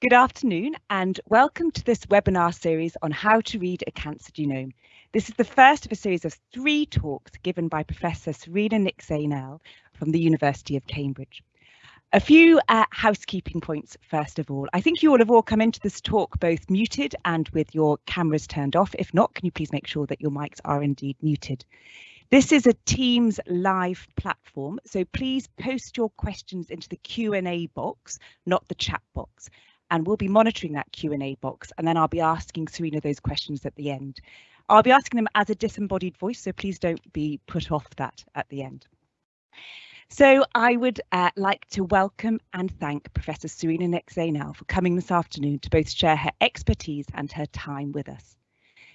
Good afternoon and welcome to this webinar series on how to read a cancer genome. This is the first of a series of three talks given by Professor Serena Nik-Zainal from the University of Cambridge. A few uh, housekeeping points first of all. I think you all have all come into this talk both muted and with your cameras turned off. If not, can you please make sure that your mics are indeed muted. This is a Teams live platform, so please post your questions into the Q&A box, not the chat box. And we'll be monitoring that Q&A box and then I'll be asking Serena those questions at the end. I'll be asking them as a disembodied voice, so please don't be put off that at the end. So I would uh, like to welcome and thank Professor Serena Zainal for coming this afternoon to both share her expertise and her time with us.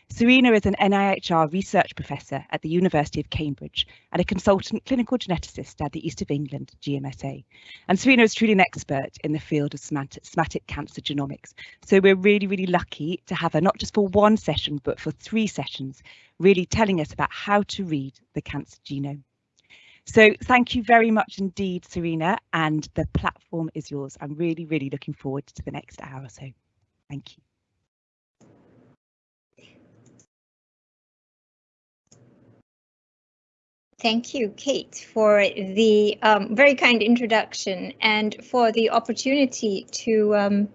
Serena is an NIHR research professor at the University of Cambridge and a consultant clinical geneticist at the East of England GMSA. And Serena is truly an expert in the field of somatic cancer genomics. So we're really, really lucky to have her not just for one session, but for three sessions, really telling us about how to read the cancer genome. So thank you very much indeed, Serena, and the platform is yours. I'm really, really looking forward to the next hour or so. Thank you. Thank you, Kate, for the um, very kind introduction and for the opportunity to um,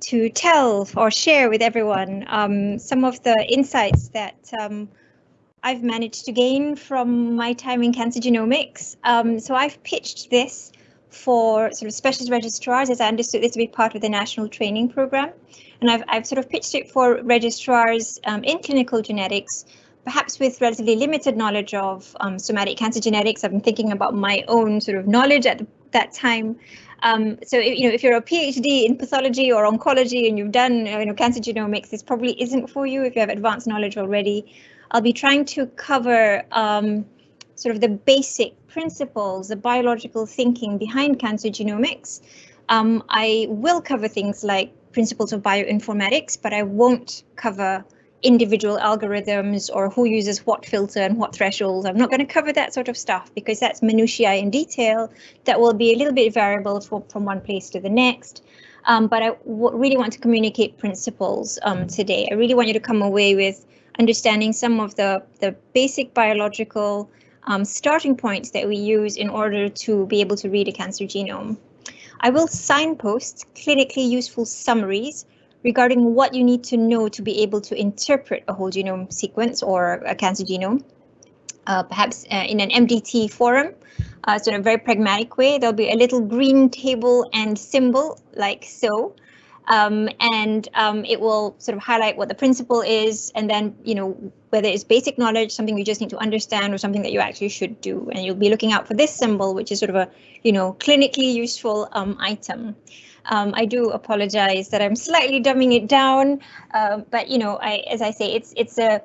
to tell or share with everyone um, some of the insights that um, I've managed to gain from my time in cancer genomics. Um, so I've pitched this for sort of specialist registrars, as I understood this to be part of the national training program. And I've, I've sort of pitched it for registrars um, in clinical genetics perhaps with relatively limited knowledge of um, somatic cancer genetics, I've been thinking about my own sort of knowledge at the, that time. Um, so, you know, if you're a PhD in pathology or oncology and you've done, you know, cancer genomics, this probably isn't for you if you have advanced knowledge already. I'll be trying to cover um, sort of the basic principles, the biological thinking behind cancer genomics. Um, I will cover things like principles of bioinformatics, but I won't cover individual algorithms or who uses what filter and what thresholds. I'm not going to cover that sort of stuff because that's minutiae in detail that will be a little bit variable from, from one place to the next. Um, but I really want to communicate principles um, today. I really want you to come away with understanding some of the, the basic biological um, starting points that we use in order to be able to read a cancer genome. I will signpost clinically useful summaries regarding what you need to know to be able to interpret a whole genome sequence or a cancer genome. Uh, perhaps uh, in an MDT forum, uh, so in a very pragmatic way, there'll be a little green table and symbol like so. Um, and um, it will sort of highlight what the principle is, and then, you know, whether it's basic knowledge, something you just need to understand, or something that you actually should do. And you'll be looking out for this symbol, which is sort of a, you know, clinically useful um, item. Um, I do apologize that I'm slightly dumbing it down, uh, but you know, I, as I say, it's it's a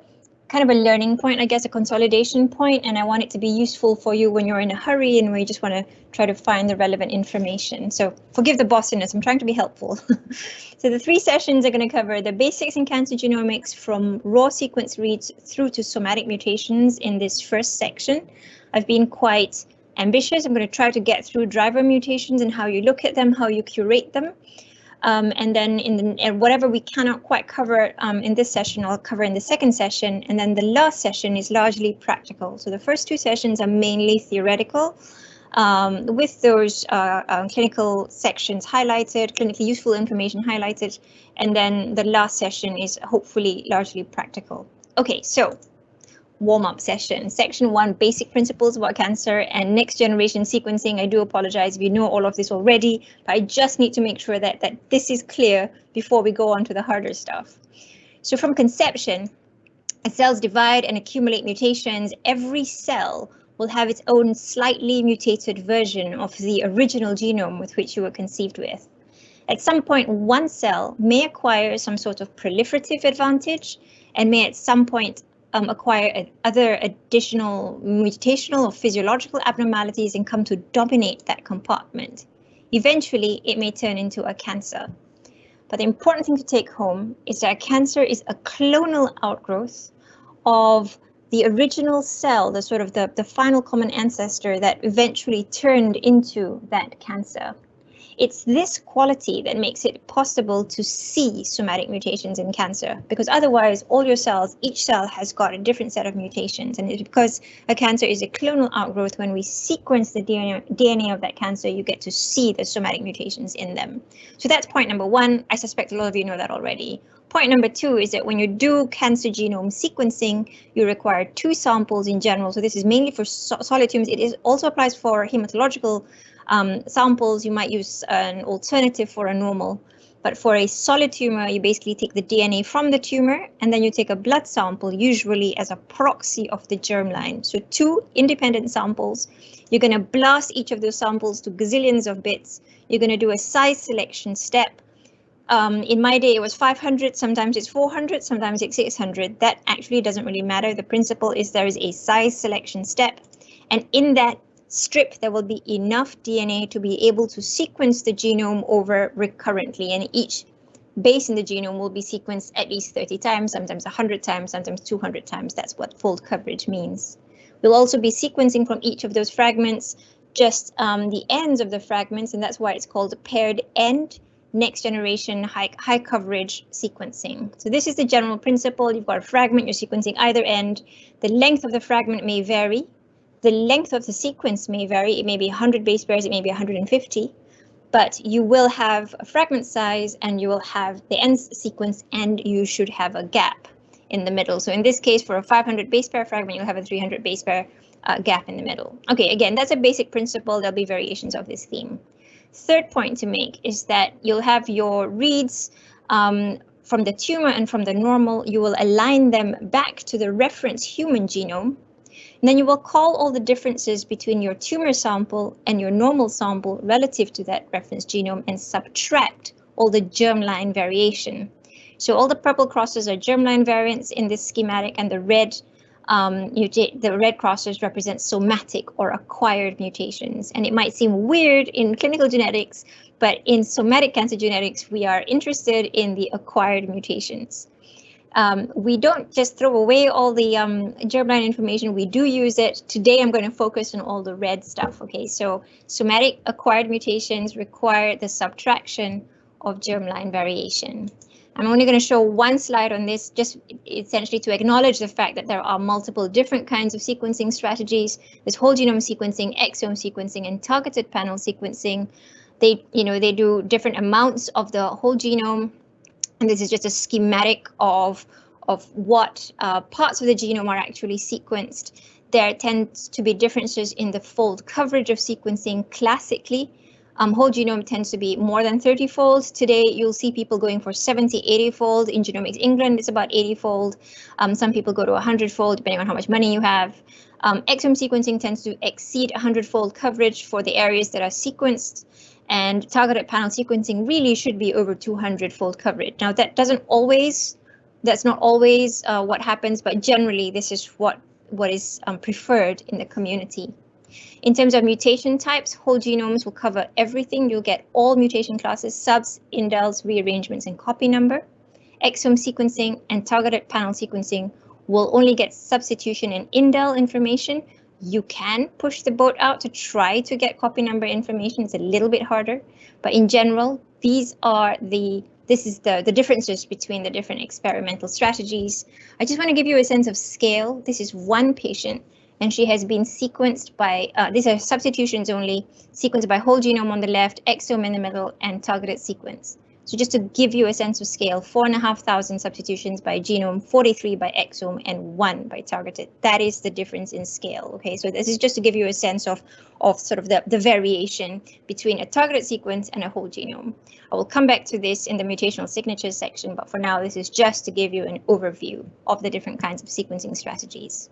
kind of a learning point, I guess, a consolidation point, and I want it to be useful for you when you're in a hurry and we just want to try to find the relevant information. So forgive the bossiness, I'm trying to be helpful. so the three sessions are going to cover the basics in cancer genomics from raw sequence reads through to somatic mutations in this first section. I've been quite ambitious. I'm going to try to get through driver mutations and how you look at them, how you curate them. Um, and then in the, whatever we cannot quite cover um, in this session, I'll cover in the second session. And then the last session is largely practical. So the first two sessions are mainly theoretical. Um, with those uh, uh, clinical sections highlighted, clinically useful information highlighted, and then the last session is hopefully largely practical. Okay, so warm-up session. Section one, basic principles about cancer and next generation sequencing. I do apologize if you know all of this already, but I just need to make sure that, that this is clear before we go on to the harder stuff. So from conception, as cells divide and accumulate mutations, every cell will have its own slightly mutated version of the original genome with which you were conceived with. At some point, one cell may acquire some sort of proliferative advantage and may at some point um, acquire other additional mutational or physiological abnormalities and come to dominate that compartment. Eventually, it may turn into a cancer. But the important thing to take home is that cancer is a clonal outgrowth of the original cell, the sort of the, the final common ancestor that eventually turned into that cancer. It's this quality that makes it possible to see somatic mutations in cancer, because otherwise all your cells, each cell has got a different set of mutations. And it's because a cancer is a clonal outgrowth, when we sequence the DNA, of that cancer, you get to see the somatic mutations in them. So that's point number one. I suspect a lot of you know that already. Point number two is that when you do cancer genome sequencing, you require two samples in general. So this is mainly for so solid tumors. It is also applies for hematological um, samples, you might use an alternative for a normal. But for a solid tumor, you basically take the DNA from the tumor and then you take a blood sample, usually as a proxy of the germline. So two independent samples. You're going to blast each of those samples to gazillions of bits. You're going to do a size selection step. Um, in my day, it was 500, sometimes it's 400, sometimes it's 600. That actually doesn't really matter. The principle is there is a size selection step. And in that strip, there will be enough DNA to be able to sequence the genome over recurrently, and each base in the genome will be sequenced at least 30 times, sometimes 100 times, sometimes 200 times. That's what fold coverage means. We'll also be sequencing from each of those fragments just um, the ends of the fragments, and that's why it's called paired end next generation high, high coverage sequencing. So this is the general principle. You've got a fragment, you're sequencing either end. The length of the fragment may vary the length of the sequence may vary. It may be 100 base pairs, it may be 150, but you will have a fragment size and you will have the end sequence and you should have a gap in the middle. So in this case, for a 500 base pair fragment, you'll have a 300 base pair uh, gap in the middle. Okay, again, that's a basic principle. There'll be variations of this theme. Third point to make is that you'll have your reads um, from the tumor and from the normal. You will align them back to the reference human genome and then you will call all the differences between your tumor sample and your normal sample relative to that reference genome and subtract all the germline variation. So all the purple crosses are germline variants in this schematic and the red um, the red crosses represent somatic or acquired mutations. And it might seem weird in clinical genetics, but in somatic cancer genetics, we are interested in the acquired mutations um, we don't just throw away all the um, germline information, we do use it. Today I'm going to focus on all the red stuff, okay? So somatic acquired mutations require the subtraction of germline variation. I'm only going to show one slide on this, just essentially to acknowledge the fact that there are multiple different kinds of sequencing strategies. There's whole genome sequencing, exome sequencing, and targeted panel sequencing. They, you know, they do different amounts of the whole genome and this is just a schematic of, of what uh, parts of the genome are actually sequenced. There tends to be differences in the fold coverage of sequencing classically. Um, whole genome tends to be more than 30 fold. Today, you'll see people going for 70, 80 fold. In Genomics England, it's about 80 fold. Um, some people go to 100 fold, depending on how much money you have. Um, exome sequencing tends to exceed 100 fold coverage for the areas that are sequenced and targeted panel sequencing really should be over 200 fold coverage. Now that doesn't always, that's not always uh, what happens, but generally this is what, what is um, preferred in the community. In terms of mutation types, whole genomes will cover everything. You'll get all mutation classes, subs, indels, rearrangements, and copy number. Exome sequencing and targeted panel sequencing will only get substitution and indel information, you can push the boat out to try to get copy number information. It's a little bit harder, but in general, these are the this is the, the differences between the different experimental strategies. I just want to give you a sense of scale. This is one patient and she has been sequenced by, uh, these are substitutions only, sequenced by whole genome on the left, exome in the middle, and targeted sequence. So just to give you a sense of scale, four and a half thousand substitutions by genome, 43 by exome, and one by targeted. That is the difference in scale. Okay, so this is just to give you a sense of, of sort of the, the variation between a targeted sequence and a whole genome. I will come back to this in the mutational signatures section, but for now, this is just to give you an overview of the different kinds of sequencing strategies.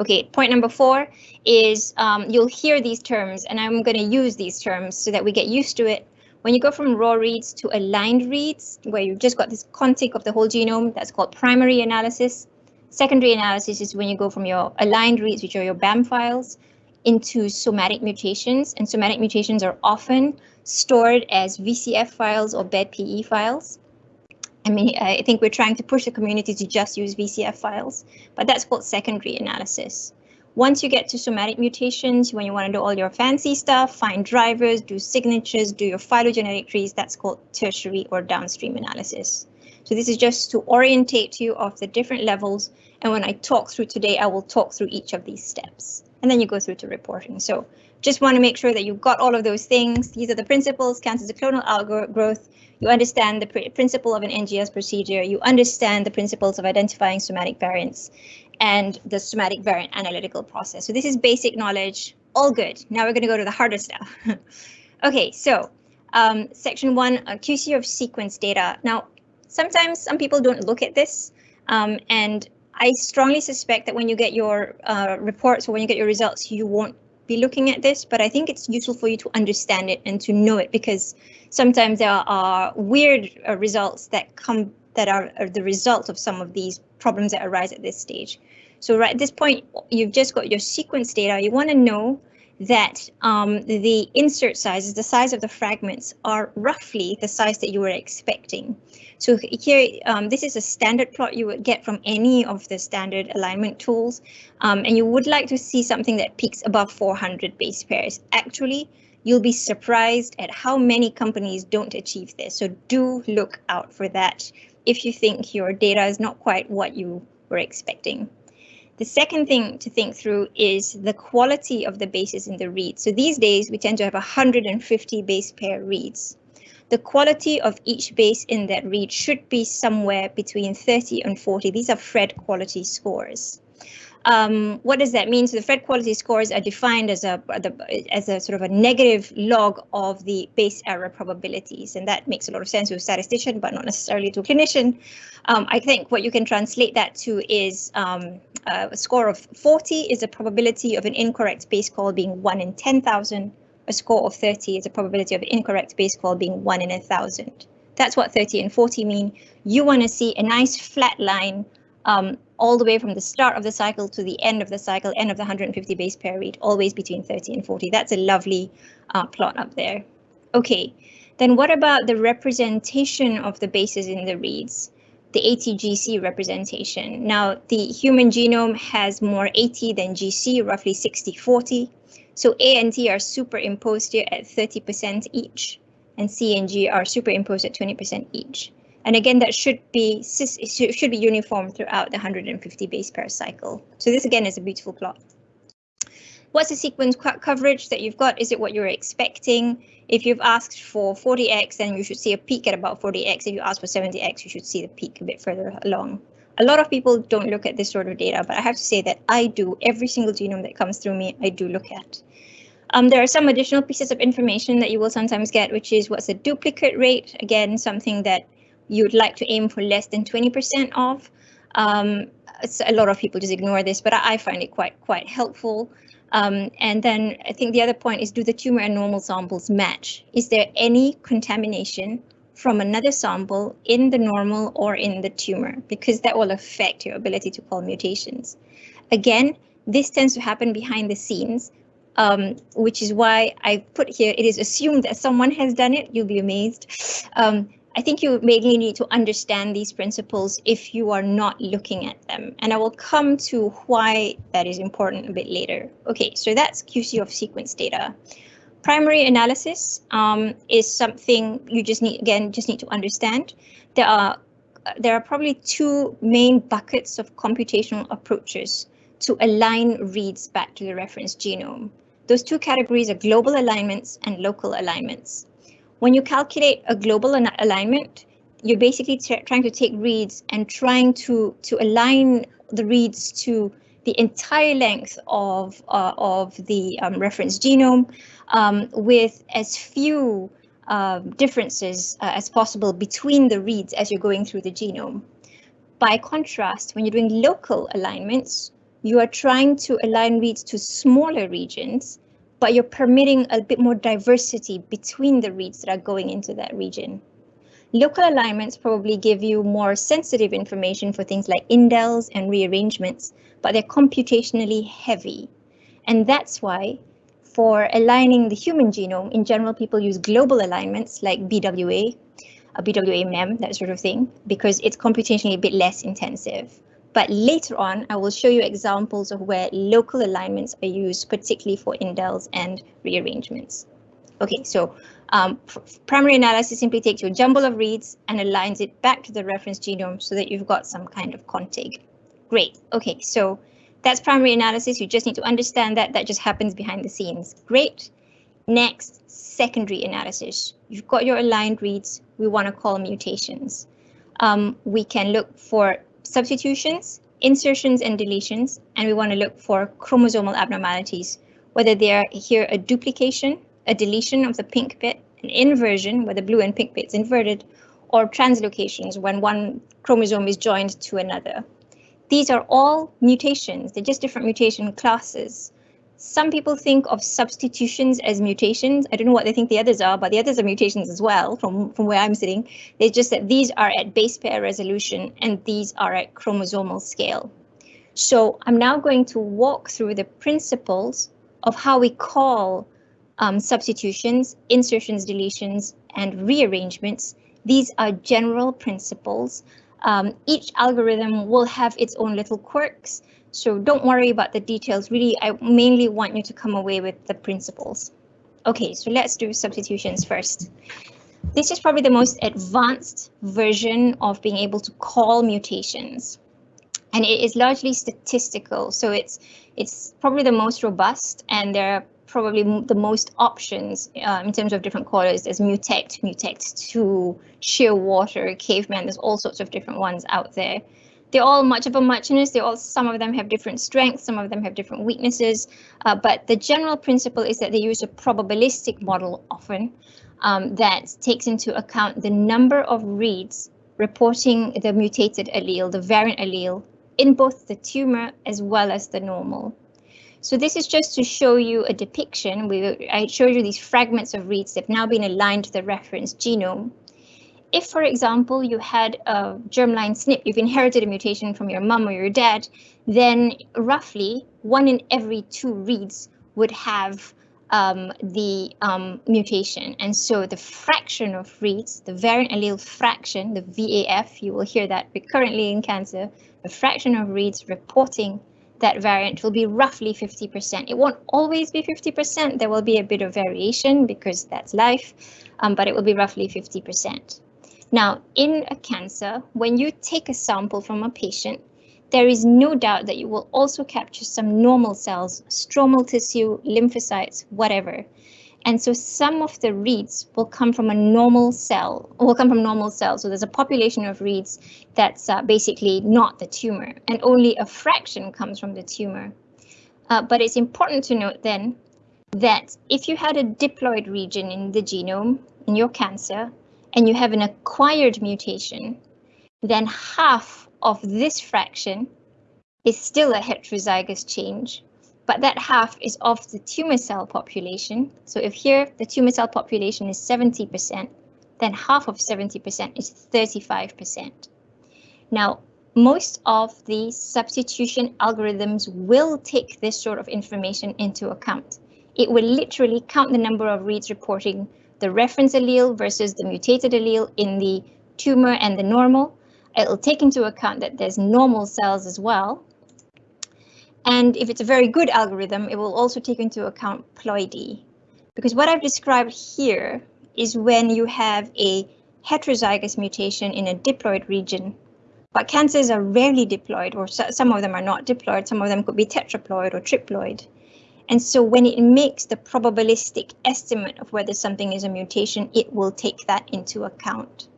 Okay, point number four is um, you'll hear these terms, and I'm going to use these terms so that we get used to it when you go from raw reads to aligned reads, where you've just got this contig of the whole genome, that's called primary analysis. Secondary analysis is when you go from your aligned reads, which are your BAM files, into somatic mutations. And somatic mutations are often stored as VCF files or BED-PE files. I mean, I think we're trying to push the community to just use VCF files, but that's called secondary analysis. Once you get to somatic mutations, when you want to do all your fancy stuff, find drivers, do signatures, do your phylogenetic trees, that's called tertiary or downstream analysis. So this is just to orientate you of the different levels. And when I talk through today, I will talk through each of these steps. And then you go through to reporting. So just want to make sure that you've got all of those things. These are the principles, cancer clonal outgrowth. You understand the pr principle of an NGS procedure. You understand the principles of identifying somatic variants and the somatic variant analytical process. So this is basic knowledge, all good. Now we're going to go to the harder stuff. okay, so um, section one, uh, QC of sequence data. Now, sometimes some people don't look at this, um, and I strongly suspect that when you get your uh, reports or when you get your results, you won't be looking at this, but I think it's useful for you to understand it and to know it because sometimes there are weird uh, results that come that are, are the result of some of these problems that arise at this stage. So right at this point, you've just got your sequence data. You want to know that um, the insert sizes, the size of the fragments, are roughly the size that you were expecting. So here, um, this is a standard plot you would get from any of the standard alignment tools, um, and you would like to see something that peaks above 400 base pairs. Actually, you'll be surprised at how many companies don't achieve this. So do look out for that if you think your data is not quite what you were expecting. The second thing to think through is the quality of the bases in the read. So these days we tend to have 150 base pair reads. The quality of each base in that read should be somewhere between 30 and 40. These are Phred quality scores. Um, what does that mean? So the Phred quality scores are defined as a as a sort of a negative log of the base error probabilities, and that makes a lot of sense to a statistician, but not necessarily to a clinician. Um, I think what you can translate that to is um, uh, a score of 40 is a probability of an incorrect base call being 1 in 10,000. A score of 30 is a probability of an incorrect base call being 1 in a 1,000. That's what 30 and 40 mean. You want to see a nice flat line um, all the way from the start of the cycle to the end of the cycle, end of the 150 base pair read, always between 30 and 40. That's a lovely uh, plot up there. Okay, then what about the representation of the bases in the reads? The ATGC representation. Now, the human genome has more AT than GC, roughly 60-40. So A and T are superimposed here at 30% each, and C and G are superimposed at 20% each. And again, that should be should be uniform throughout the 150 base pair cycle. So this again is a beautiful plot. What's the sequence coverage that you've got? Is it what you're expecting? If you've asked for 40x, then you should see a peak at about 40x. If you ask for 70x, you should see the peak a bit further along. A lot of people don't look at this sort of data, but I have to say that I do. Every single genome that comes through me, I do look at. Um, there are some additional pieces of information that you will sometimes get, which is what's the duplicate rate? Again, something that you'd like to aim for less than 20% of. Um, a lot of people just ignore this, but I, find it quite quite helpful. Um, and then I think the other point is do the tumor and normal samples match? Is there any contamination from another sample in the normal or in the tumor? Because that will affect your ability to call mutations. Again, this tends to happen behind the scenes, um, which is why I put here, it is assumed that someone has done it. You'll be amazed. Um, I think you mainly need to understand these principles if you are not looking at them. And I will come to why that is important a bit later. Okay, so that's QC of sequence data. Primary analysis um, is something you just need, again, just need to understand. There are, there are probably two main buckets of computational approaches to align reads back to the reference genome. Those two categories are global alignments and local alignments. When you calculate a global alignment, you're basically trying to take reads and trying to, to align the reads to the entire length of, uh, of the um, reference genome um, with as few uh, differences uh, as possible between the reads as you're going through the genome. By contrast, when you're doing local alignments, you are trying to align reads to smaller regions but you're permitting a bit more diversity between the reads that are going into that region. Local alignments probably give you more sensitive information for things like indels and rearrangements, but they're computationally heavy. And that's why for aligning the human genome, in general, people use global alignments like BWA, a BWA MEM, that sort of thing, because it's computationally a bit less intensive. But later on, I will show you examples of where local alignments are used, particularly for indels and rearrangements. Okay, so um, primary analysis simply takes your jumble of reads and aligns it back to the reference genome so that you've got some kind of contig. Great, okay, so that's primary analysis. You just need to understand that that just happens behind the scenes. Great. Next, secondary analysis. You've got your aligned reads. We want to call mutations. Um, we can look for substitutions, insertions and deletions, and we want to look for chromosomal abnormalities, whether they are here a duplication, a deletion of the pink bit, an inversion where the blue and pink bit's inverted, or translocations when one chromosome is joined to another. These are all mutations, they're just different mutation classes. Some people think of substitutions as mutations. I don't know what they think the others are, but the others are mutations as well from, from where I'm sitting. It's just that these are at base pair resolution and these are at chromosomal scale. So I'm now going to walk through the principles of how we call um, substitutions, insertions, deletions, and rearrangements. These are general principles. Um, each algorithm will have its own little quirks, so don't worry about the details. Really, I mainly want you to come away with the principles. Okay, so let's do substitutions first. This is probably the most advanced version of being able to call mutations. And it is largely statistical, so it's it's probably the most robust and there are probably the most options uh, in terms of different callers. There's Mutect, Mutect2, Shearwater, Caveman, there's all sorts of different ones out there. They're all much of a muchness. They all some of them have different strengths, some of them have different weaknesses. Uh, but the general principle is that they use a probabilistic model often um, that takes into account the number of reads reporting the mutated allele, the variant allele, in both the tumor as well as the normal. So this is just to show you a depiction. We, I showed you these fragments of reads that have now been aligned to the reference genome. If, for example, you had a germline SNP, you've inherited a mutation from your mum or your dad, then roughly one in every two reads would have um, the um, mutation. And so the fraction of reads, the variant allele fraction, the VAF, you will hear that recurrently in cancer, the fraction of reads reporting that variant will be roughly 50%. It won't always be 50%. There will be a bit of variation because that's life, um, but it will be roughly 50%. Now, in a cancer, when you take a sample from a patient, there is no doubt that you will also capture some normal cells, stromal tissue, lymphocytes, whatever. And so some of the reads will come from a normal cell, will come from normal cells. So there's a population of reads that's uh, basically not the tumor, and only a fraction comes from the tumor. Uh, but it's important to note then that if you had a diploid region in the genome in your cancer, and you have an acquired mutation, then half of this fraction is still a heterozygous change, but that half is of the tumor cell population. So if here the tumor cell population is 70%, then half of 70% is 35%. Now, most of the substitution algorithms will take this sort of information into account. It will literally count the number of reads reporting the reference allele versus the mutated allele in the tumor and the normal. It'll take into account that there's normal cells as well. And if it's a very good algorithm, it will also take into account ploidy. Because what I've described here is when you have a heterozygous mutation in a diploid region, but cancers are rarely diploid, or some of them are not diploid, some of them could be tetraploid or triploid. And so when it makes the probabilistic estimate of whether something is a mutation, it will take that into account.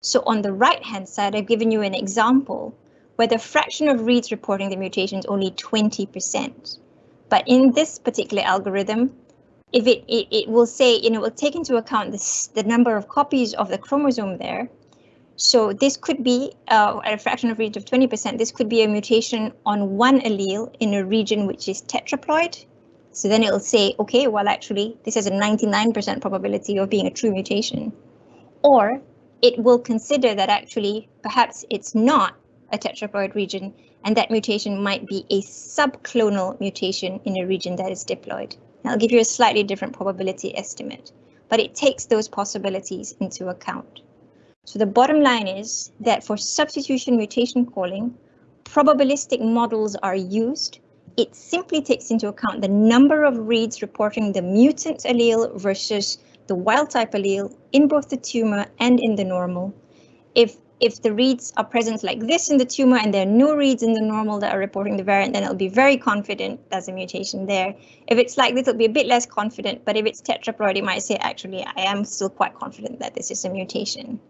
So on the right hand side, I've given you an example where the fraction of reads reporting the mutation is only 20%. But in this particular algorithm, if it, it, it will say, you know, it will take into account this, the number of copies of the chromosome there. So this could be uh, at a fraction of reads of 20%, this could be a mutation on one allele in a region which is tetraploid, so then it'll say, okay, well, actually, this has a 99% probability of being a true mutation. Or it will consider that actually, perhaps it's not a tetraploid region, and that mutation might be a subclonal mutation in a region that is diploid. And I'll give you a slightly different probability estimate, but it takes those possibilities into account. So the bottom line is that for substitution mutation calling, probabilistic models are used, it simply takes into account the number of reads reporting the mutant allele versus the wild type allele in both the tumor and in the normal. If if the reads are present like this in the tumor and there are no reads in the normal that are reporting the variant, then it'll be very confident there's a mutation there. If it's like this, it'll be a bit less confident, but if it's tetraploid, it might say, actually, I am still quite confident that this is a mutation.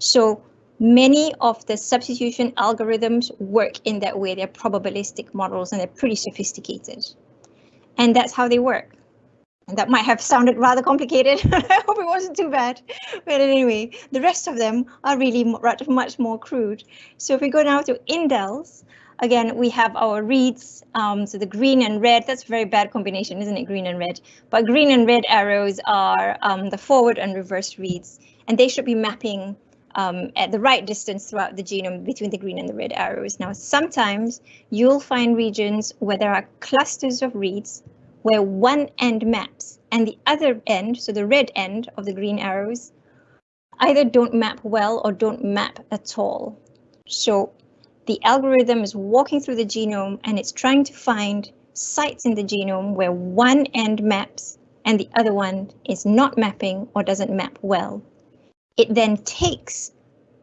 So many of the substitution algorithms work in that way. They're probabilistic models and they're pretty sophisticated. And that's how they work. And that might have sounded rather complicated. I hope it wasn't too bad. But anyway, the rest of them are really much more crude. So if we go now to indels, again, we have our reads. Um, so the green and red, that's a very bad combination, isn't it? Green and red. But green and red arrows are um, the forward and reverse reads, and they should be mapping um, at the right distance throughout the genome between the green and the red arrows. Now, sometimes you'll find regions where there are clusters of reads where one end maps and the other end, so the red end of the green arrows, either don't map well or don't map at all. So the algorithm is walking through the genome and it's trying to find sites in the genome where one end maps and the other one is not mapping or doesn't map well. It then takes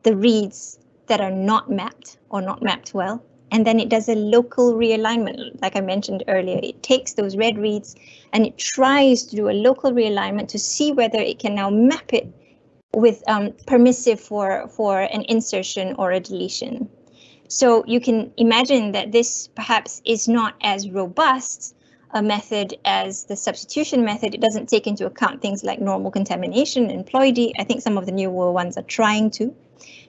the reads that are not mapped or not mapped well and then it does a local realignment, like I mentioned earlier. It takes those red reads and it tries to do a local realignment to see whether it can now map it with um, permissive for, for an insertion or a deletion. So you can imagine that this perhaps is not as robust a method as the substitution method. It doesn't take into account things like normal contamination and ploidy. I think some of the newer ones are trying to.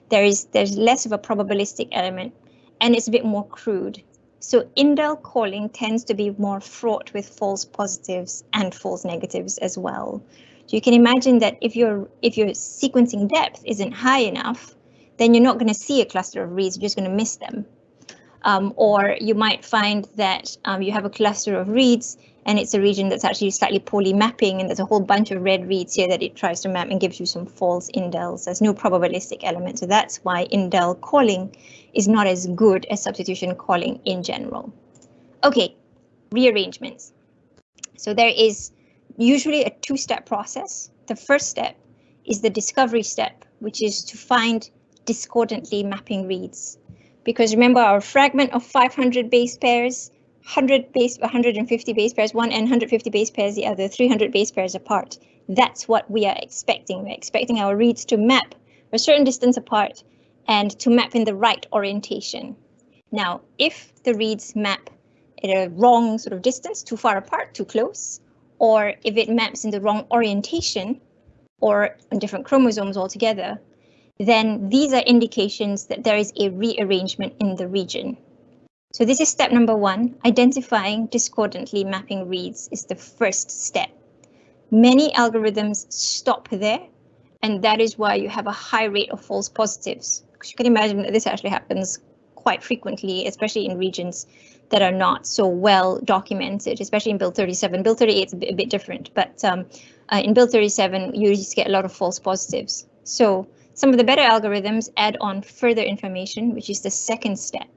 There is there's less of a probabilistic element and it's a bit more crude. So indel calling tends to be more fraught with false positives and false negatives as well. So you can imagine that if your if your sequencing depth isn't high enough, then you're not going to see a cluster of reads, you're just going to miss them. Um, or you might find that um, you have a cluster of reads and it's a region that's actually slightly poorly mapping and there's a whole bunch of red reads here that it tries to map and gives you some false indels. There's no probabilistic element, so that's why indel calling is not as good as substitution calling in general. Okay, rearrangements. So there is usually a two-step process. The first step is the discovery step, which is to find discordantly mapping reads. Because remember our fragment of 500 base pairs 100 base, 150 base pairs one and 150 base pairs the other, 300 base pairs apart. That's what we are expecting. We're expecting our reads to map a certain distance apart and to map in the right orientation. Now, if the reads map at a wrong sort of distance, too far apart, too close, or if it maps in the wrong orientation or on different chromosomes altogether, then these are indications that there is a rearrangement in the region. So this is step number one, identifying discordantly mapping reads is the first step. Many algorithms stop there, and that is why you have a high rate of false positives. Because you can imagine that this actually happens quite frequently, especially in regions that are not so well documented, especially in Build 37. Build 38 is a bit, different, but um, uh, in Build 37, you just get a lot of false positives. So some of the better algorithms add on further information, which is the second step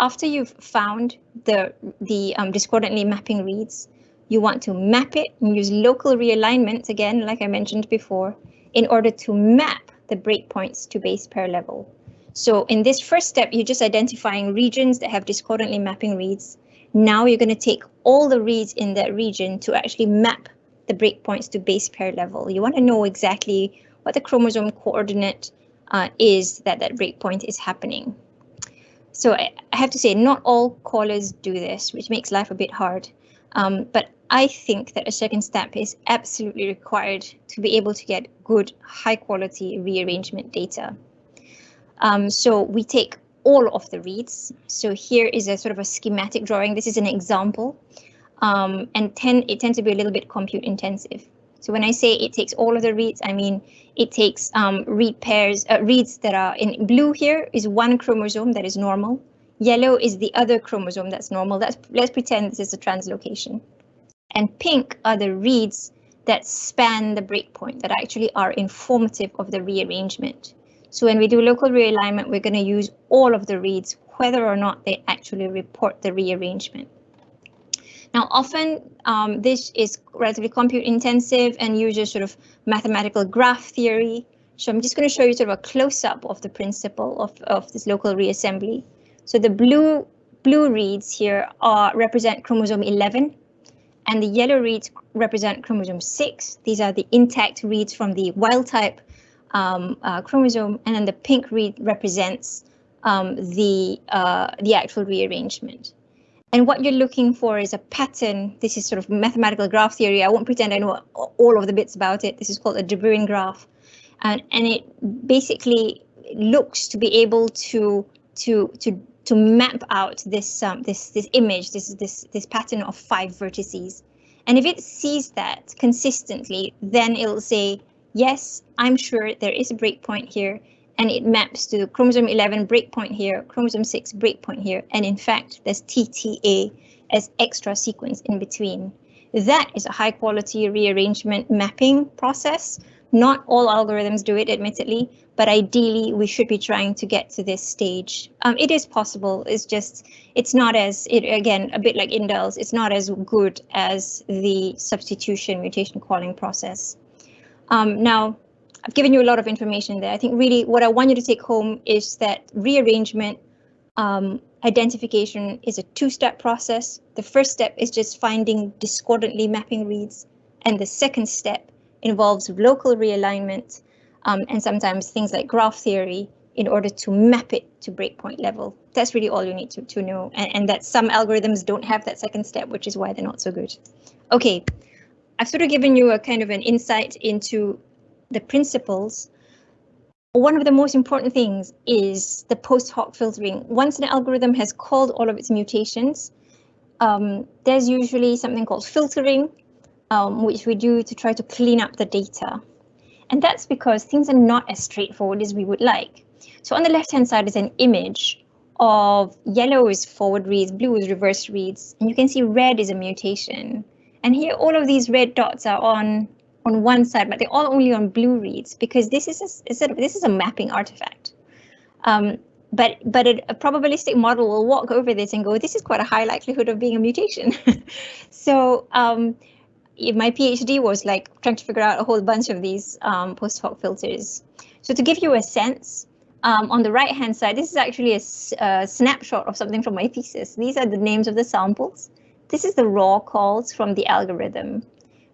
after you've found the, the um, discordantly mapping reads, you want to map it and use local realignment, again, like I mentioned before, in order to map the breakpoints to base pair level. So in this first step, you're just identifying regions that have discordantly mapping reads. Now you're going to take all the reads in that region to actually map the breakpoints to base pair level. You want to know exactly what the chromosome coordinate uh, is that that breakpoint is happening. So I, have to say, not all callers do this, which makes life a bit hard. Um, but I think that a second step is absolutely required to be able to get good, high quality rearrangement data. Um, so we take all of the reads. So here is a sort of a schematic drawing. This is an example um, and ten, it tends to be a little bit compute intensive. So when I say it takes all of the reads, I mean it takes um, read pairs, uh, reads that are in blue here is one chromosome that is normal. Yellow is the other chromosome that's normal. That's, let's pretend this is a translocation. And pink are the reads that span the breakpoint that actually are informative of the rearrangement. So when we do local realignment, we're going to use all of the reads whether or not they actually report the rearrangement. Now, often um, this is relatively compute intensive and uses sort of mathematical graph theory. So I'm just going to show you sort of a close up of the principle of, of this local reassembly. So the blue blue reads here are represent chromosome 11 and the yellow reads represent chromosome 6. These are the intact reads from the wild type um, uh, chromosome and then the pink read represents um, the, uh, the actual rearrangement. And what you're looking for is a pattern. This is sort of mathematical graph theory. I won't pretend I know all of the bits about it. This is called a de Bruijn graph. And, and it basically looks to be able to to to to map out this um, this this image, this this this pattern of five vertices. And if it sees that consistently, then it'll say, yes, I'm sure there is a breakpoint here and it maps to chromosome 11 breakpoint here, chromosome 6 breakpoint here, and in fact, there's TTA as extra sequence in between. That is a high quality rearrangement mapping process. Not all algorithms do it, admittedly, but ideally we should be trying to get to this stage. Um, it is possible, it's just, it's not as, it again, a bit like indels, it's not as good as the substitution mutation calling process. Um, now, I've given you a lot of information there. I think really what I want you to take home is that rearrangement um, identification is a two-step process. The first step is just finding discordantly mapping reads, and the second step involves local realignment um, and sometimes things like graph theory in order to map it to breakpoint level. That's really all you need to, to know, and, and that some algorithms don't have that second step, which is why they're not so good. Okay, I've sort of given you a kind of an insight into the principles, one of the most important things is the post hoc filtering. Once an algorithm has called all of its mutations, um, there's usually something called filtering, um, which we do to try to clean up the data. And that's because things are not as straightforward as we would like. So on the left hand side is an image of yellow is forward reads, blue is reverse reads, and you can see red is a mutation. And here all of these red dots are on on one side, but they're all only on blue reads because this is a, a this is a mapping artifact. Um, but but a, a, probabilistic model will walk over this and go, this is quite a high likelihood of being a mutation. so um, my PhD was like trying to figure out a whole bunch of these um, post hoc filters. So to give you a sense, um, on the right hand side, this is actually a, a, snapshot of something from my thesis. These are the names of the samples. This is the raw calls from the algorithm.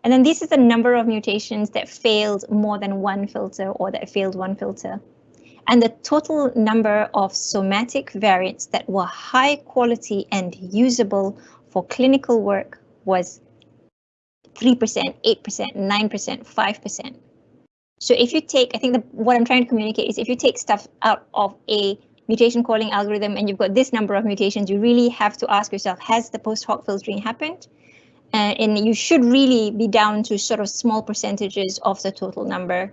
And then this is the number of mutations that failed more than one filter or that failed one filter. And the total number of somatic variants that were high quality and usable for clinical work was 3%, 8%, 9%, 5%. So if you take, I think the, what I'm trying to communicate is if you take stuff out of a mutation calling algorithm and you've got this number of mutations, you really have to ask yourself, has the post hoc filtering happened? Uh, and you should really be down to sort of small percentages of the total number.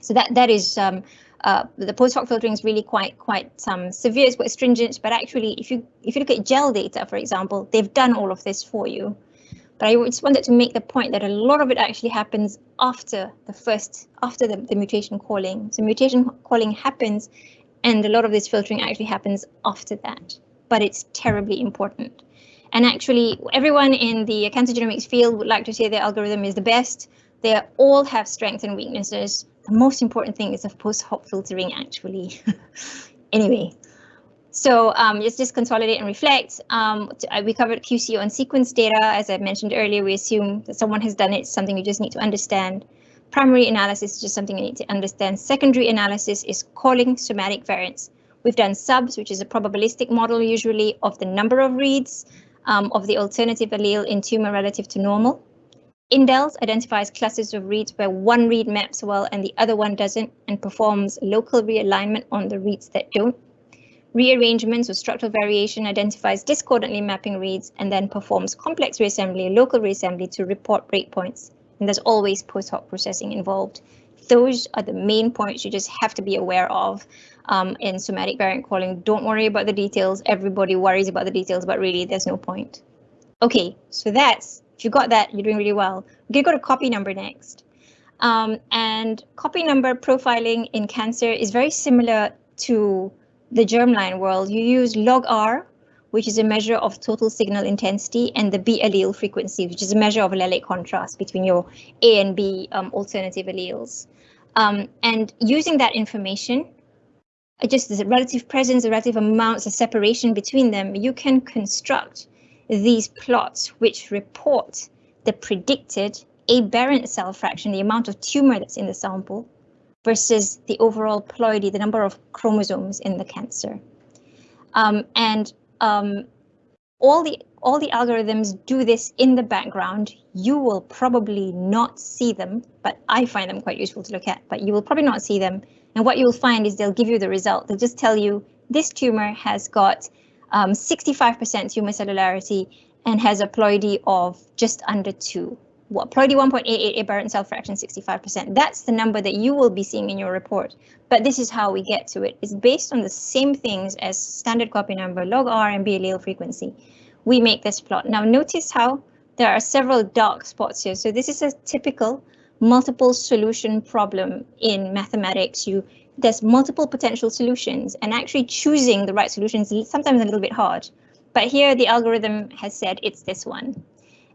So that that is um, uh, the post hoc filtering is really quite quite um, severe, it's quite stringent. But actually, if you if you look at GEL data, for example, they've done all of this for you. But I just wanted to make the point that a lot of it actually happens after the first after the, the mutation calling. So mutation calling happens, and a lot of this filtering actually happens after that. But it's terribly important. And actually, everyone in the cancer genomics field would like to say their algorithm is the best. They all have strengths and weaknesses. The most important thing is of post hoc filtering, actually. anyway, so um, let's just consolidate and reflect. Um, uh, we covered QC on sequence data. As I mentioned earlier, we assume that someone has done it. It's something you just need to understand. Primary analysis is just something you need to understand. Secondary analysis is calling somatic variants. We've done subs, which is a probabilistic model usually of the number of reads um, of the alternative allele in tumor relative to normal. Indels identifies clusters of reads where one read maps well and the other one doesn't and performs local realignment on the reads that don't. Rearrangements or structural variation identifies discordantly mapping reads and then performs complex reassembly, local reassembly to report breakpoints. And there's always post hoc processing involved. Those are the main points you just have to be aware of um, in somatic variant calling. Don't worry about the details. Everybody worries about the details, but really there's no point. Okay, so that's, if you got that, you're doing really well. We're gonna go to copy number next. Um, and copy number profiling in cancer is very similar to the germline world, you use log R, which is a measure of total signal intensity, and the B allele frequency, which is a measure of allelic contrast between your A and B um, alternative alleles. Um, and using that information, just the relative presence, the relative amounts, the separation between them, you can construct these plots which report the predicted aberrant cell fraction, the amount of tumor that's in the sample, versus the overall ploidy, the number of chromosomes in the cancer. Um, and um, all the all the algorithms do this in the background. You will probably not see them, but I find them quite useful to look at, but you will probably not see them. And what you'll find is they'll give you the result. They'll just tell you this tumor has got 65% um, tumor cellularity and has a ploidy of just under two. What ploidy 1.88 aberrant cell fraction 65%. That's the number that you will be seeing in your report. But this is how we get to it. It's based on the same things as standard copy number, log R and B allele frequency. We make this plot. Now notice how there are several dark spots here. So this is a typical multiple solution problem in mathematics. You there's multiple potential solutions and actually choosing the right solution is sometimes a little bit hard. But here the algorithm has said it's this one.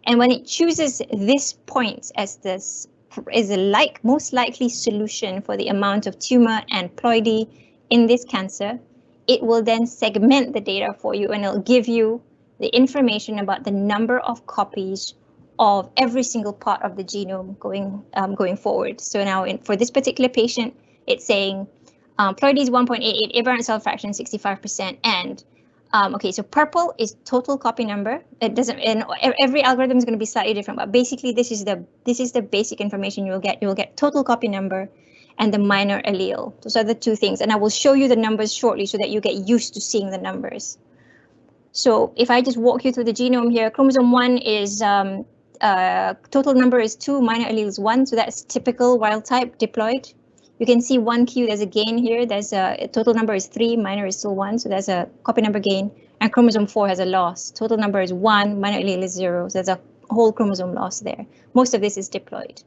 And when it chooses this point as this is a like most likely solution for the amount of tumor and ploidy in this cancer, it will then segment the data for you and it'll give you the information about the number of copies of every single part of the genome going um, going forward. So now in, for this particular patient, it's saying um, ploidy is 1.88, aberrant cell fraction 65%, and um, okay, so purple is total copy number. It doesn't, and every algorithm is going to be slightly different, but basically this is the this is the basic information you will get. You will get total copy number and the minor allele. Those are the two things, and I will show you the numbers shortly so that you get used to seeing the numbers. So if I just walk you through the genome here, chromosome one is um, uh, total number is two, minor allele is one, so that's typical wild type diploid. You can see one Q, there's a gain here. There's a, total number is three, minor is still one, so there's a copy number gain. And chromosome four has a loss. Total number is one, minor allele is zero, so there's a whole chromosome loss there. Most of this is diploid.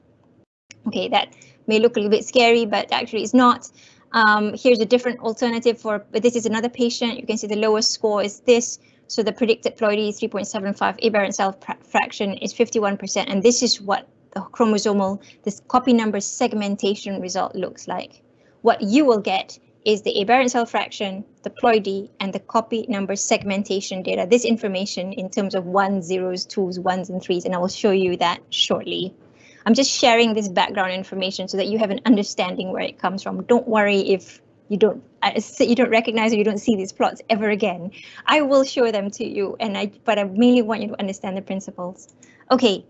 Okay, that may look a little bit scary, but actually it's not. Um, here's a different alternative for, but this is another patient. You can see the lowest score is this. So the predicted ploidy 3.75 aberrant cell fraction is 51%, and this is what the chromosomal, this copy number segmentation result looks like. What you will get is the aberrant cell fraction, the ploidy, and the copy number segmentation data. This information in terms of ones, zeros, twos, ones, and threes, and I will show you that shortly. I'm just sharing this background information so that you have an understanding where it comes from. Don't worry if you don't uh, you don't recognize or you don't see these plots ever again. I will show them to you, and I but I mainly want you to understand the principles. Okay,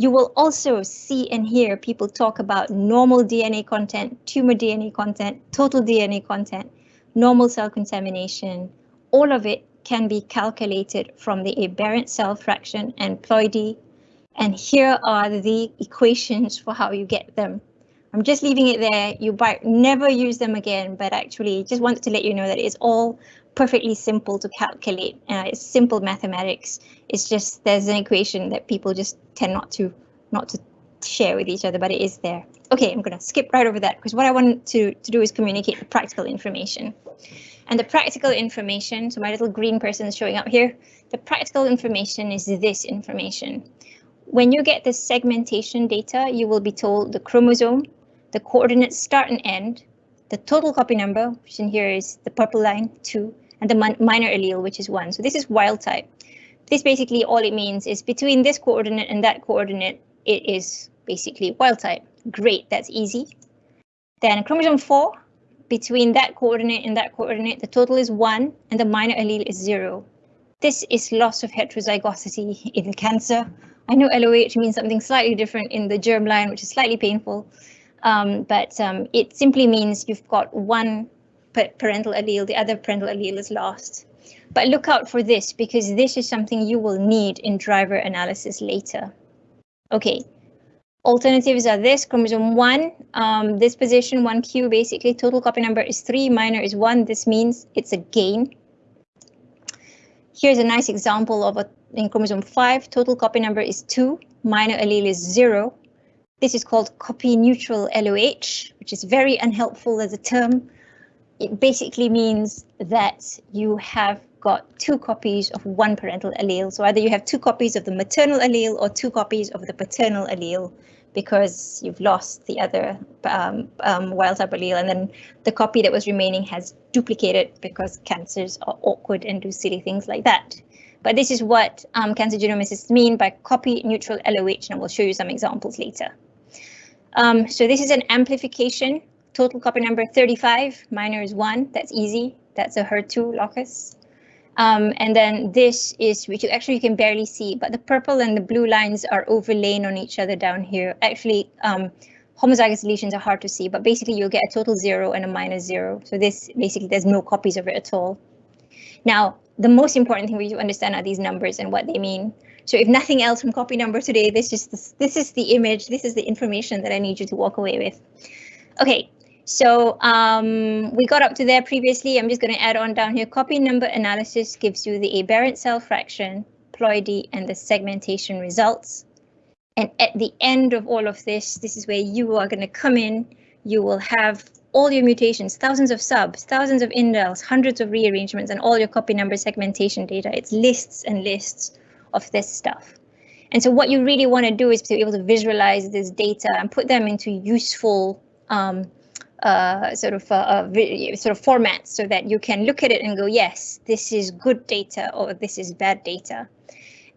you will also see and hear people talk about normal DNA content, tumor DNA content, total DNA content, normal cell contamination. All of it can be calculated from the aberrant cell fraction and ploidy. And here are the equations for how you get them. I'm just leaving it there. You might never use them again, but actually just wanted to let you know that it's all perfectly simple to calculate. Uh, it's simple mathematics. It's just there's an equation that people just tend not to not to share with each other, but it is there. Okay, I'm going to skip right over that because what I want to, to do is communicate the practical information. And the practical information, so my little green person is showing up here, the practical information is this information. When you get the segmentation data, you will be told the chromosome, the coordinates start and end, the total copy number, which in here is the purple line, 2, and the minor allele, which is 1. So this is wild type. This basically all it means is between this coordinate and that coordinate, it is basically wild type. Great, that's easy. Then chromosome 4, between that coordinate and that coordinate, the total is 1 and the minor allele is 0. This is loss of heterozygosity in cancer. I know LOH means something slightly different in the germline, which is slightly painful. Um, but um, it simply means you've got one parental allele, the other parental allele is lost. But look out for this because this is something you will need in driver analysis later. Okay, alternatives are this, chromosome 1, um, this position 1q, basically total copy number is 3, minor is 1. This means it's a gain. Here's a nice example of a in chromosome 5, total copy number is 2, minor allele is 0. This is called copy neutral LOH, which is very unhelpful as a term. It basically means that you have got two copies of one parental allele. So either you have two copies of the maternal allele or two copies of the paternal allele because you've lost the other um, um, wild type allele and then the copy that was remaining has duplicated because cancers are awkward and do silly things like that. But this is what um, cancer genomicists mean by copy neutral LOH and we'll show you some examples later. Um, so this is an amplification, total copy number 35, minor is one, that's easy, that's a HER2 locus. Um, and then this is, which you actually can barely see, but the purple and the blue lines are overlain on each other down here. Actually, um, homozygous deletions are hard to see, but basically you'll get a total zero and a minus zero. So this basically there's no copies of it at all. Now, the most important thing for you to understand are these numbers and what they mean. So if nothing else from copy number today, this is this is the image, this is the information that I need you to walk away with. Okay, so um, we got up to there previously. I'm just going to add on down here. Copy number analysis gives you the aberrant cell fraction, ploidy, and the segmentation results. And at the end of all of this, this is where you are going to come in. You will have all your mutations, thousands of subs, thousands of indels, hundreds of rearrangements, and all your copy number segmentation data. It's lists and lists of this stuff. And so what you really want to do is to be able to visualize this data and put them into useful um, uh, sort of uh, uh, sort of formats so that you can look at it and go, yes, this is good data or this is bad data.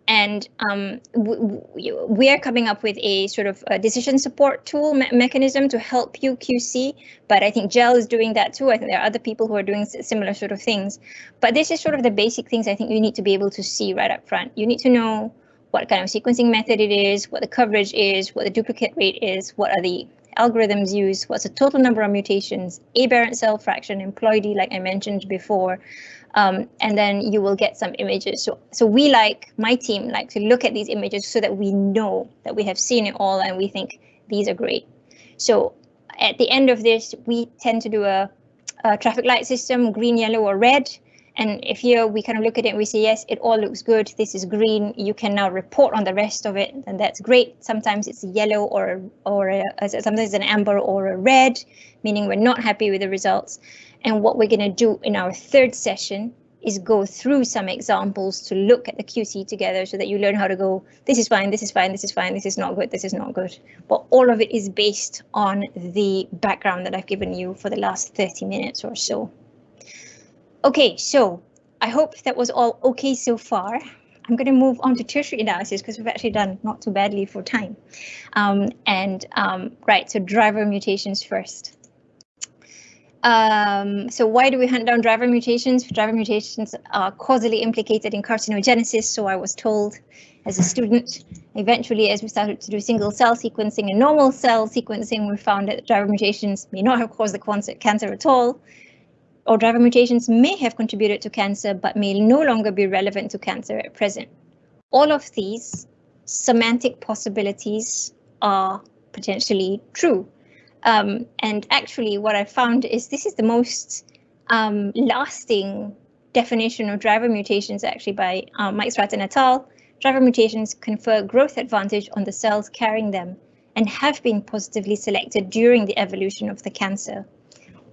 And um, we are coming up with a sort of a decision support tool me mechanism to help you QC, but I think GEL is doing that too. I think there are other people who are doing similar sort of things. But this is sort of the basic things I think you need to be able to see right up front. You need to know what kind of sequencing method it is, what the coverage is, what the duplicate rate is, what are the algorithms used, what's the total number of mutations, aberrant cell fraction, ploidy, like I mentioned before, um, and then you will get some images. So, so we like, my team like to look at these images so that we know that we have seen it all and we think these are great. So at the end of this, we tend to do a, a traffic light system, green, yellow, or red. And if here we kind of look at it we say, yes, it all looks good. This is green. You can now report on the rest of it. And that's great. Sometimes it's yellow or or uh, a, sometimes an amber or a red, meaning we're not happy with the results. And what we're going to do in our third session is go through some examples to look at the QC together so that you learn how to go, this is fine, this is fine, this is fine, this is not good, this is not good. But all of it is based on the background that I've given you for the last 30 minutes or so. Okay, so I hope that was all okay so far. I'm going to move on to tertiary analysis because we've actually done not too badly for time. Um, and um, right, so driver mutations first. Um, so why do we hunt down driver mutations? Driver mutations are causally implicated in carcinogenesis, so I was told as a student. Eventually, as we started to do single cell sequencing and normal cell sequencing, we found that driver mutations may not have caused the cancer at all, or driver mutations may have contributed to cancer but may no longer be relevant to cancer at present. All of these semantic possibilities are potentially true. Um, and actually what I found is this is the most um, lasting definition of driver mutations actually by um, Mike Stratton et al. Driver mutations confer growth advantage on the cells carrying them and have been positively selected during the evolution of the cancer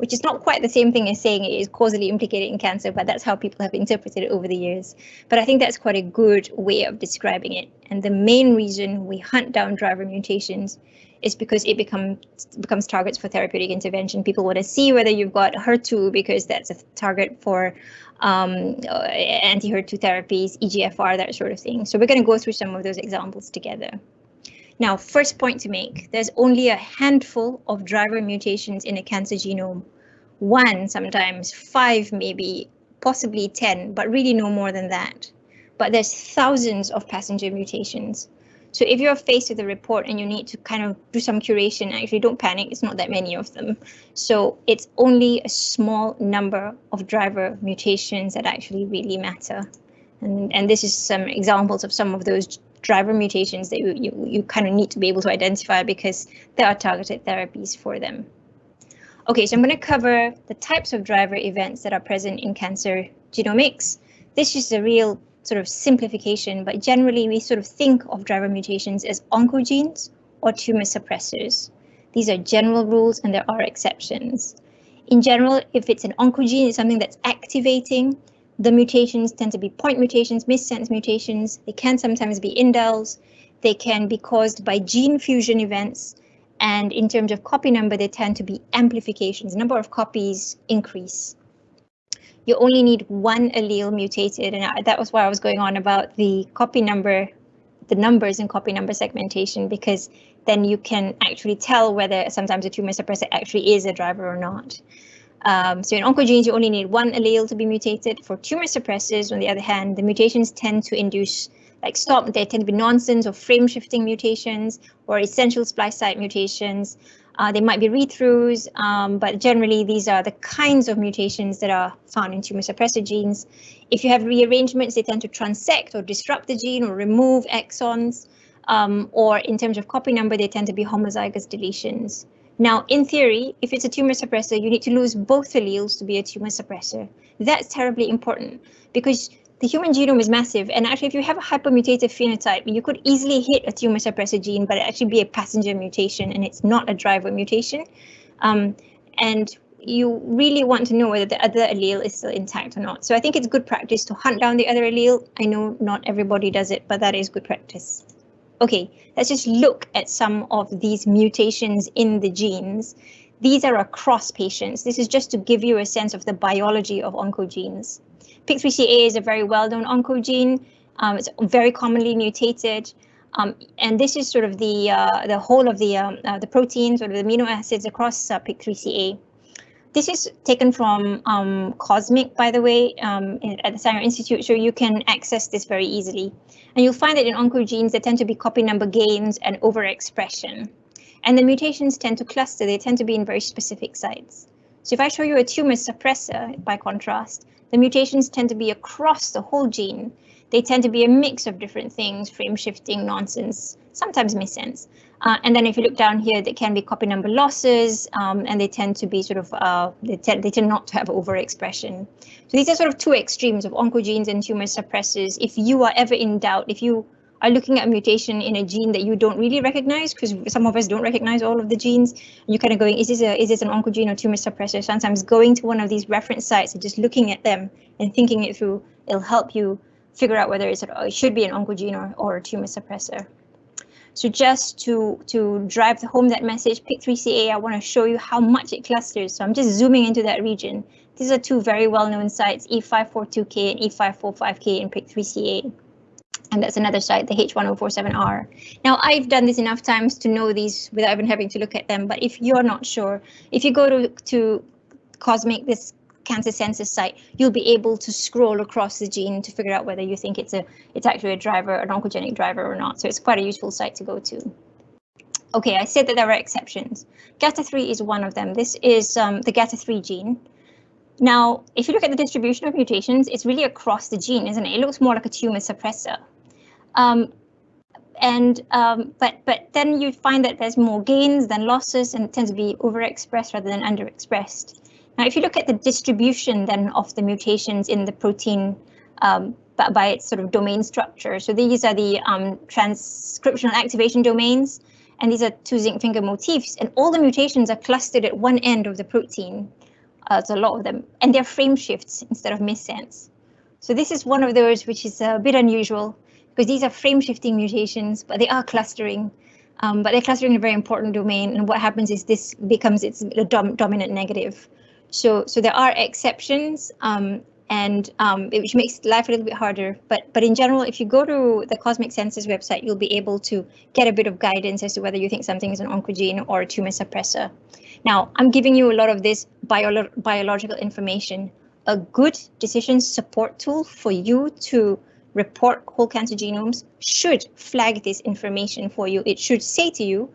which is not quite the same thing as saying it is causally implicated in cancer, but that's how people have interpreted it over the years. But I think that's quite a good way of describing it. And the main reason we hunt down driver mutations is because it becomes becomes targets for therapeutic intervention. People want to see whether you've got HER2 because that's a target for um, uh, anti-HER2 therapies, EGFR, that sort of thing. So we're going to go through some of those examples together. Now, first point to make, there's only a handful of driver mutations in a cancer genome. One, sometimes five, maybe, possibly 10, but really no more than that. But there's thousands of passenger mutations. So if you're faced with a report and you need to kind of do some curation, actually don't panic, it's not that many of them. So it's only a small number of driver mutations that actually really matter. And, and this is some examples of some of those driver mutations that you, you, you kind of need to be able to identify because there are targeted therapies for them. Okay, so I'm going to cover the types of driver events that are present in cancer genomics. This is a real sort of simplification, but generally we sort of think of driver mutations as oncogenes or tumor suppressors. These are general rules and there are exceptions. In general, if it's an oncogene, it's something that's activating. The mutations tend to be point mutations, missense mutations. They can sometimes be indels. They can be caused by gene fusion events. And in terms of copy number, they tend to be amplifications. Number of copies increase. You only need one allele mutated, and that was why I was going on about the copy number, the numbers in copy number segmentation, because then you can actually tell whether sometimes a tumor suppressor actually is a driver or not. Um, so in oncogenes, you only need one allele to be mutated. For tumor suppressors, on the other hand, the mutations tend to induce like stop, they tend to be nonsense or frame shifting mutations or essential splice site mutations. Uh, they might be read-throughs, um, but generally these are the kinds of mutations that are found in tumor suppressor genes. If you have rearrangements, they tend to transect or disrupt the gene or remove exons um, or in terms of copy number, they tend to be homozygous deletions. Now, in theory, if it's a tumor suppressor, you need to lose both alleles to be a tumor suppressor. That's terribly important because the human genome is massive. And actually, if you have a hypermutative phenotype, you could easily hit a tumor suppressor gene, but it actually be a passenger mutation and it's not a driver mutation. Um, and you really want to know whether the other allele is still intact or not. So I think it's good practice to hunt down the other allele. I know not everybody does it, but that is good practice. Okay, let's just look at some of these mutations in the genes. These are across patients. This is just to give you a sense of the biology of oncogenes. PIK3CA is a very well-known oncogene. Um, it's very commonly mutated. Um, and this is sort of the uh, the whole of the um, uh, the proteins or the amino acids across uh, PIK3CA. This is taken from um, COSMIC, by the way, um, at the Sanger Institute, so you can access this very easily. And you'll find that in oncogenes, there tend to be copy number gains and overexpression. And the mutations tend to cluster, they tend to be in very specific sites. So if I show you a tumor suppressor, by contrast, the mutations tend to be across the whole gene. They tend to be a mix of different things, frame shifting, nonsense, sometimes missense. Uh, and then if you look down here, there can be copy number losses, um, and they tend to be sort of, uh, they, tend, they tend not to have overexpression. So these are sort of two extremes of oncogenes and tumor suppressors. If you are ever in doubt, if you are looking at a mutation in a gene that you don't really recognize, because some of us don't recognize all of the genes, you're kind of going, is this, a, is this an oncogene or tumor suppressor? Sometimes going to one of these reference sites and just looking at them and thinking it through, it'll help you figure out whether it's, it should be an oncogene or, or a tumor suppressor. So just to, to drive home that message, PIK3CA, I want to show you how much it clusters. So I'm just zooming into that region. These are two very well-known sites, E542K and E545K in PIK3CA. And that's another site, the H1047R. Now, I've done this enough times to know these without even having to look at them. But if you're not sure, if you go to, to COSMIC, this cancer census site, you'll be able to scroll across the gene to figure out whether you think it's a it's actually a driver, an oncogenic driver or not. So it's quite a useful site to go to. Okay, I said that there are exceptions. GATA3 is one of them. This is um, the GATA3 gene. Now, if you look at the distribution of mutations, it's really across the gene, isn't it? It looks more like a tumor suppressor. Um, and um, but but then you find that there's more gains than losses and it tends to be overexpressed rather than underexpressed. Now, if you look at the distribution then of the mutations in the protein um, by its sort of domain structure, so these are the um, transcriptional activation domains, and these are two zinc finger motifs, and all the mutations are clustered at one end of the protein. Uh, a lot of them, and they're frame shifts instead of missense. So this is one of those which is a bit unusual because these are frame shifting mutations, but they are clustering. Um, but they're clustering in a very important domain, and what happens is this becomes its dom dominant negative. So, so there are exceptions, um, and um, which makes life a little bit harder. But, but in general, if you go to the COSMIC Census website, you'll be able to get a bit of guidance as to whether you think something is an oncogene or a tumor suppressor. Now, I'm giving you a lot of this bio biological information. A good decision support tool for you to report whole cancer genomes should flag this information for you. It should say to you,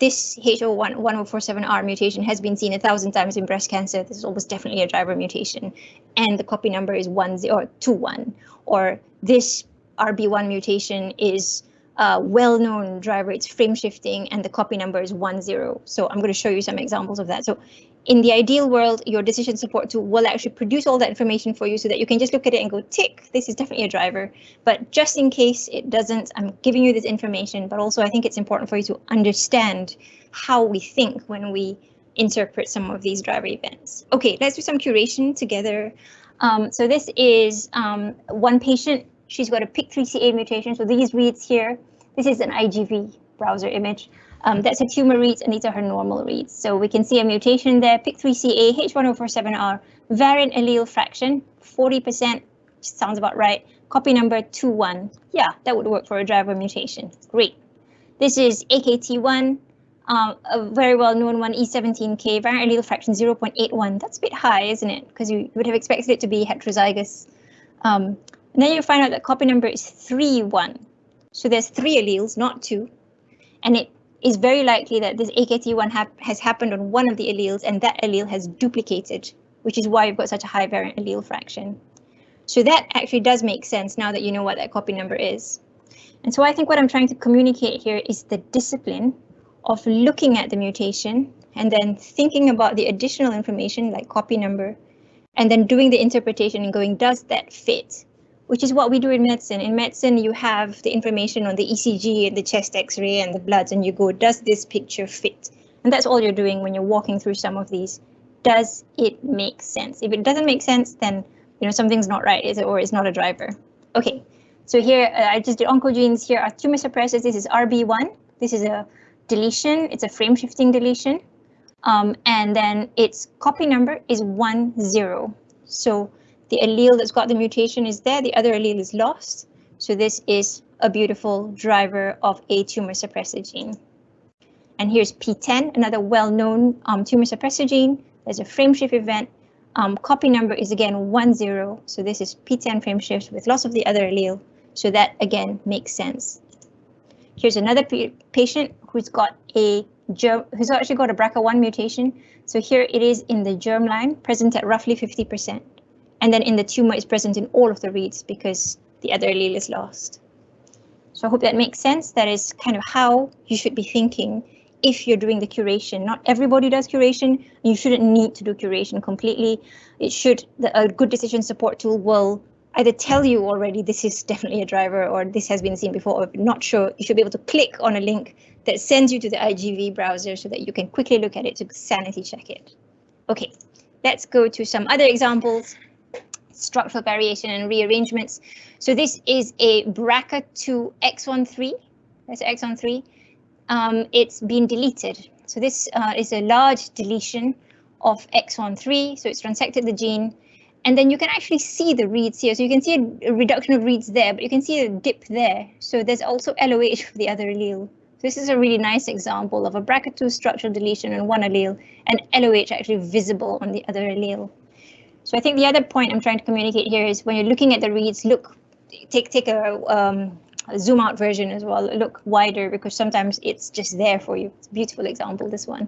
this H1047R mutation has been seen a thousand times in breast cancer. This is almost definitely a driver mutation. And the copy number is 10 or 21. Or this RB1 mutation is a well-known driver. It's frame shifting and the copy number is 10. So I'm going to show you some examples of that. So in the ideal world, your decision support tool will actually produce all that information for you so that you can just look at it and go, tick, this is definitely a driver. But just in case it doesn't, I'm giving you this information, but also I think it's important for you to understand how we think when we interpret some of these driver events. Okay, let's do some curation together. Um, so this is um, one patient. She's got a PIK3CA mutation. So these reads here, this is an IGV browser image. Um, that's her tumor reads and these are her normal reads. So we can see a mutation there, PIK3CA, H1047R, variant allele fraction, 40%, sounds about right. Copy number 21. Yeah, that would work for a driver mutation. Great. This is AKT1, um, a very well known one, E17K, variant allele fraction 0.81. That's a bit high, isn't it? Because you would have expected it to be heterozygous. Um, and then you find out that copy number is 3-1. So there's three alleles, not two. And it is very likely that this AKT1 hap has happened on one of the alleles and that allele has duplicated, which is why you've got such a high variant allele fraction. So that actually does make sense now that you know what that copy number is. And so I think what I'm trying to communicate here is the discipline of looking at the mutation and then thinking about the additional information like copy number and then doing the interpretation and going, does that fit? Which is what we do in medicine. In medicine, you have the information on the ECG and the chest x-ray and the bloods, and you go, does this picture fit? And that's all you're doing when you're walking through some of these. Does it make sense? If it doesn't make sense, then you know something's not right, is it, or it's not a driver. Okay, so here uh, I just did oncogenes. Here are tumor suppressors. This is RB1. This is a deletion. It's a frame shifting deletion. Um, and then its copy number is one zero. So the allele that's got the mutation is there, the other allele is lost. So this is a beautiful driver of a tumor suppressor gene. And here's PTEN, another well-known um, tumor suppressor gene. There's a frameshift event. Um, copy number is again 10, so this is PTEN frameshift with loss of the other allele. So that again makes sense. Here's another patient who's got a germ, who's actually got a BRCA1 mutation. So here it is in the germline, present at roughly 50%. And then in the tumor is present in all of the reads because the other allele is lost. So I hope that makes sense. That is kind of how you should be thinking if you're doing the curation. Not everybody does curation. You shouldn't need to do curation completely. It should, the, a good decision support tool will either tell you already this is definitely a driver or this has been seen before or not sure, you should be able to click on a link that sends you to the IGV browser so that you can quickly look at it to sanity check it. Okay, let's go to some other examples structural variation and rearrangements. So this is a BRCA2 exon 3. That's exon 3. Um, it's been deleted. So this uh, is a large deletion of exon 3. So it's transected the gene. And then you can actually see the reads here. So you can see a, reduction of reads there, but you can see a dip there. So there's also LOH for the other allele. So this is a really nice example of a BRCA2 structural deletion on one allele and LOH actually visible on the other allele. So I think the other point I'm trying to communicate here is when you're looking at the reads, look, take take a, um, a zoom out version as well. Look wider because sometimes it's just there for you. It's a beautiful example, this one.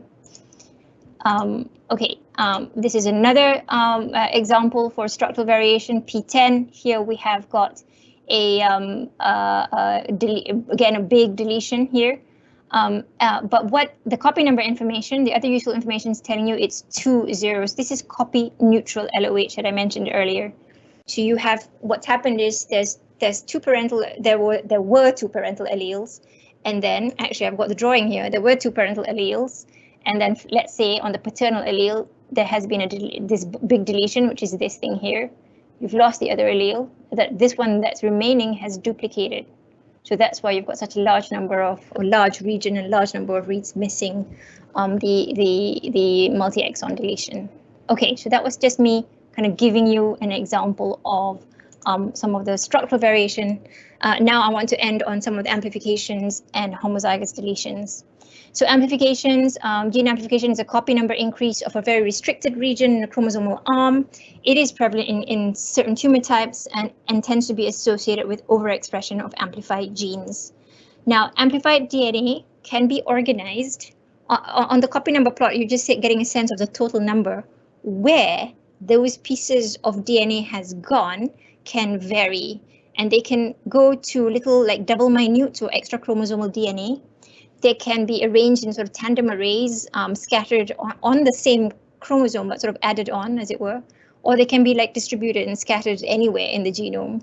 Um, okay, um, this is another um, uh, example for structural variation, PTEN. Here we have got a, um, uh, uh, again, a big deletion here. Um, uh, but what the copy number information, the other useful information is telling you it's two zeros. This is copy neutral LOH that I mentioned earlier. So you have what's happened is there's there's two parental there were there were two parental alleles, and then actually I've got the drawing here. There were two parental alleles, and then let's say on the paternal allele there has been a this big deletion, which is this thing here. You've lost the other allele. That this one that's remaining has duplicated. So that's why you've got such a large number of, or large region and large number of reads missing um, the, the, the multi-exon deletion. Okay, so that was just me kind of giving you an example of um, some of the structural variation. Uh, now I want to end on some of the amplifications and homozygous deletions. So amplifications, um, gene amplification is a copy number increase of a very restricted region in a chromosomal arm. It is prevalent in, in certain tumor types and, and tends to be associated with overexpression of amplified genes. Now, amplified DNA can be organized uh, on the copy number plot. You're just getting a sense of the total number where those pieces of DNA has gone can vary and they can go to little like double minute or extra chromosomal DNA they can be arranged in sort of tandem arrays um, scattered on, on the same chromosome, but sort of added on, as it were, or they can be like distributed and scattered anywhere in the genome.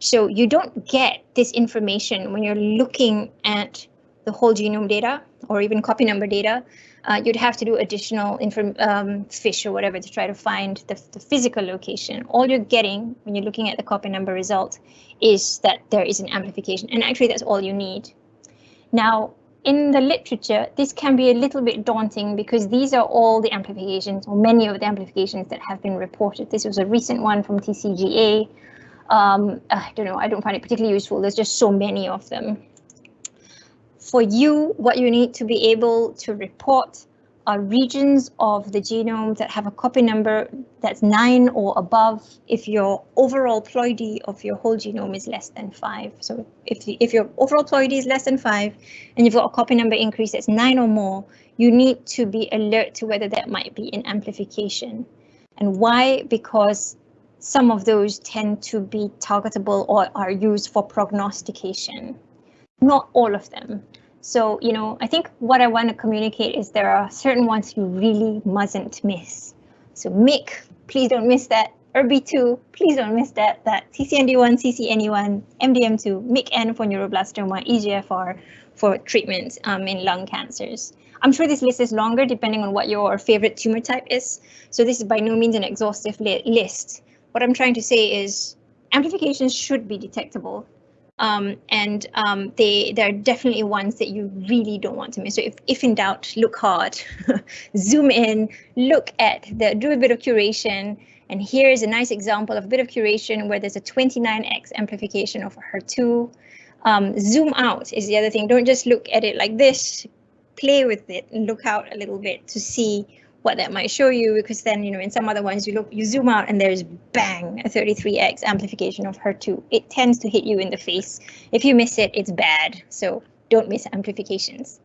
So you don't get this information when you're looking at the whole genome data or even copy number data, uh, you'd have to do additional um, fish or whatever to try to find the, the physical location. All you're getting when you're looking at the copy number result is that there is an amplification, and actually that's all you need. Now, in the literature, this can be a little bit daunting because these are all the amplifications or many of the amplifications that have been reported. This was a recent one from TCGA. Um, I don't know, I don't find it particularly useful. There's just so many of them. For you, what you need to be able to report are regions of the genome that have a copy number that's nine or above if your overall ploidy of your whole genome is less than five. So if, if your overall ploidy is less than five and you've got a copy number increase that's nine or more, you need to be alert to whether that might be an amplification. And why? Because some of those tend to be targetable or are used for prognostication. Not all of them. So, you know, I think what I want to communicate is there are certain ones you really mustn't miss. So MYC, please don't miss that. ERB2, please don't miss that. That CCND1, CCNE1, MDM2, MYC-N for neuroblastoma, EGFR for treatment um, in lung cancers. I'm sure this list is longer depending on what your favorite tumor type is. So this is by no means an exhaustive li list. What I'm trying to say is amplifications should be detectable um, and um, they they're definitely ones that you really don't want to miss. So if, if in doubt, look hard, zoom in, look at the do a bit of curation. And here is a nice example of a bit of curation where there's a 29x amplification of HER2. Um, zoom out is the other thing. Don't just look at it like this. Play with it and look out a little bit to see what that might show you because then you know in some other ones you look you zoom out and there's bang a 33x amplification of HER2 it tends to hit you in the face. If you miss it it's bad. So don't miss amplifications.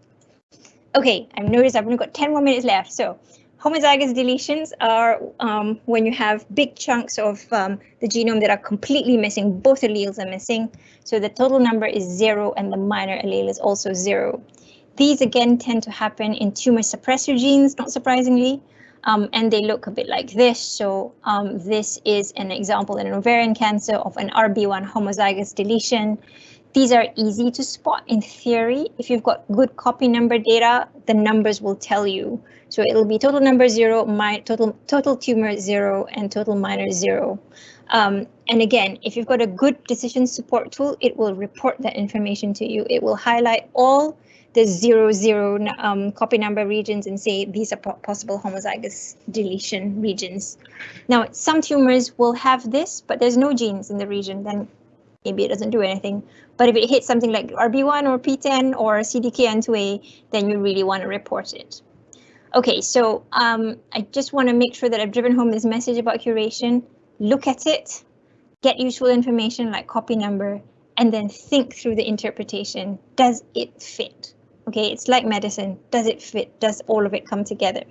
Okay i've noticed i've only got 10 more minutes left. So homozygous deletions are um, when you have big chunks of um, the genome that are completely missing both alleles are missing. So the total number is zero and the minor allele is also zero these again tend to happen in tumor suppressor genes, not surprisingly, um, and they look a bit like this. So um, this is an example in an ovarian cancer of an RB1 homozygous deletion. These are easy to spot in theory. If you've got good copy number data, the numbers will tell you. So it'll be total number zero, my total total tumor zero, and total minor zero. Um, and again, if you've got a good decision support tool, it will report that information to you. It will highlight all the zero zero um, copy number regions and say these are possible homozygous deletion regions. Now, some tumors will have this, but there's no genes in the region, then maybe it doesn't do anything. But if it hits something like RB1 or PTEN or CDKN2A, then you really want to report it. Okay, so um, I just want to make sure that I've driven home this message about curation. Look at it, get useful information like copy number, and then think through the interpretation. Does it fit? Okay, it's like medicine. Does it fit? Does all of it come together?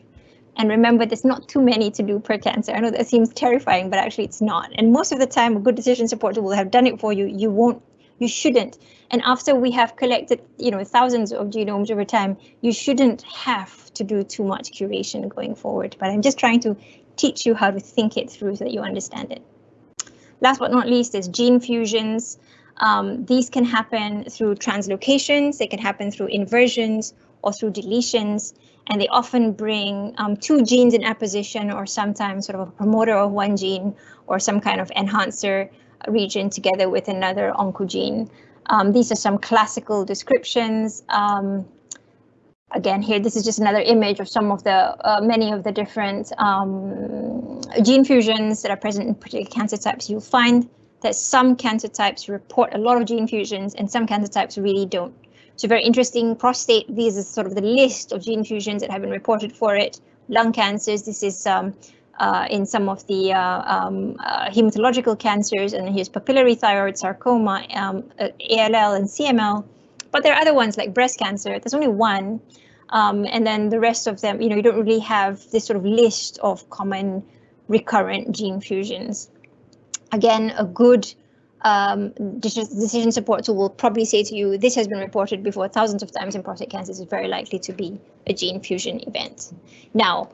And remember, there's not too many to do per cancer. I know that seems terrifying, but actually it's not. And most of the time, a good decision supporter will have done it for you. You won't, you shouldn't. And after we have collected, you know, thousands of genomes over time, you shouldn't have to do too much curation going forward. But I'm just trying to teach you how to think it through so that you understand it. Last but not least is gene fusions. Um, these can happen through translocations, they can happen through inversions or through deletions, and they often bring um, two genes in apposition or sometimes sort of a promoter of one gene or some kind of enhancer region together with another oncogene. Um, these are some classical descriptions. Um, again, here, this is just another image of some of the uh, many of the different um, gene fusions that are present in particular cancer types you'll find that some cancer types report a lot of gene fusions and some cancer types really don't. So very interesting, prostate, this is sort of the list of gene fusions that have been reported for it. Lung cancers, this is um, uh, in some of the uh, um, uh, hematological cancers, and here's papillary thyroid sarcoma, um, uh, ALL and CML. But there are other ones like breast cancer, there's only one. Um, and then the rest of them, you know, you don't really have this sort of list of common recurrent gene fusions again, a good um, decision support tool will probably say to you, this has been reported before thousands of times in prostate cancer, is very likely to be a gene fusion event. Now,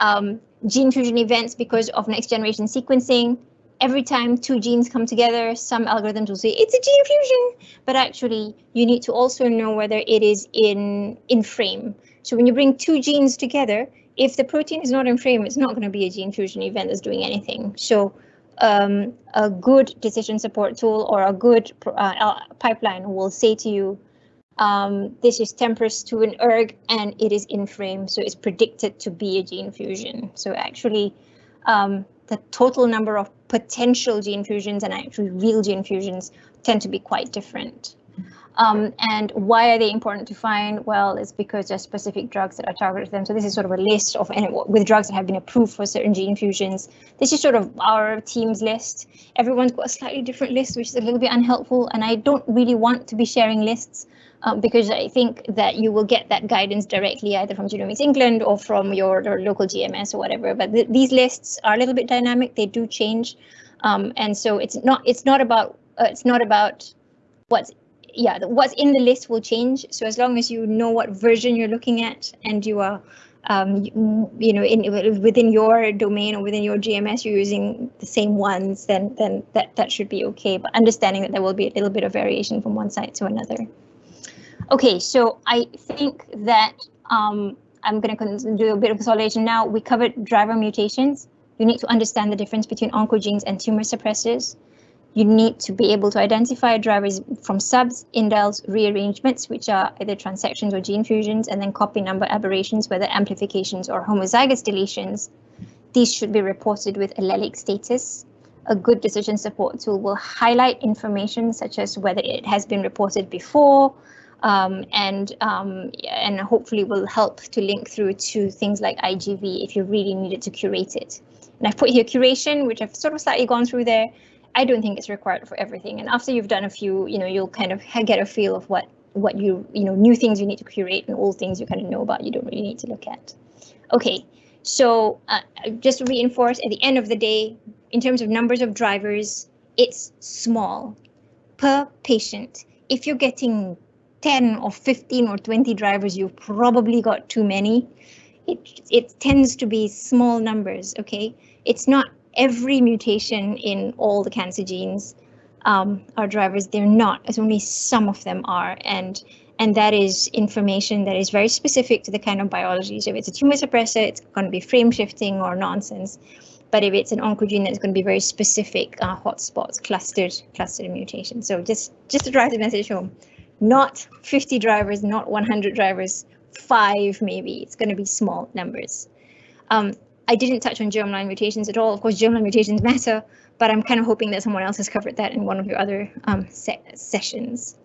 um, gene fusion events because of next generation sequencing, every time two genes come together, some algorithms will say it's a gene fusion, but actually you need to also know whether it is in, in frame. So when you bring two genes together, if the protein is not in frame, it's not going to be a gene fusion event that's doing anything. So um, a good decision support tool or a good uh, pipeline will say to you, um, this is TMPRSS2 an ERG and it is in frame, so it's predicted to be a gene fusion. So actually, um, the total number of potential gene fusions and actually real gene fusions tend to be quite different. Um, and why are they important to find? Well, it's because there's specific drugs that are targeted to them. So this is sort of a list of with drugs that have been approved for certain gene fusions. This is sort of our team's list. Everyone's got a slightly different list, which is a little bit unhelpful. And I don't really want to be sharing lists um, because I think that you will get that guidance directly either from Genomics England or from your, your local GMS or whatever. But th these lists are a little bit dynamic. They do change. Um, and so it's not it's not about uh, it's not about what's yeah, what's in the list will change. So as long as you know what version you're looking at and you are, um, you, know, in within your domain or within your GMS, you're using the same ones, then then that that should be okay. But understanding that there will be a little bit of variation from one site to another. Okay, so I think that um, I'm going to do a bit of consolidation now. We covered driver mutations. You need to understand the difference between oncogenes and tumor suppressors. You need to be able to identify drivers from subs, indels, rearrangements, which are either transections or gene fusions, and then copy number aberrations, whether amplifications or homozygous deletions. These should be reported with allelic status. A good decision support tool will highlight information such as whether it has been reported before, um, and um, and hopefully will help to link through to things like IGV if you really needed to curate it. And I've put here curation, which I've sort of slightly gone through there. I don't think it's required for everything. And after you've done a few, you know, you'll kind of get a feel of what what you, you know, new things you need to curate and old things you kind of know about you don't really need to look at. Okay, so uh, just to reinforce, at the end of the day, in terms of numbers of drivers, it's small per patient. If you're getting 10 or 15 or 20 drivers, you've probably got too many. It, it tends to be small numbers, okay? It's not every mutation in all the cancer genes um, are drivers. They're not, as only some of them are. And and that is information that is very specific to the kind of biology. So if it's a tumor suppressor, it's going to be frame shifting or nonsense. But if it's an oncogene, that's going to be very specific uh, hotspots, clustered, clustered mutations. So just just to drive the message home, not 50 drivers, not 100 drivers, five maybe. It's going to be small numbers. Um, I didn't touch on germline mutations at all. Of course, germline mutations matter, but I'm kind of hoping that someone else has covered that in one of your other um, se sessions.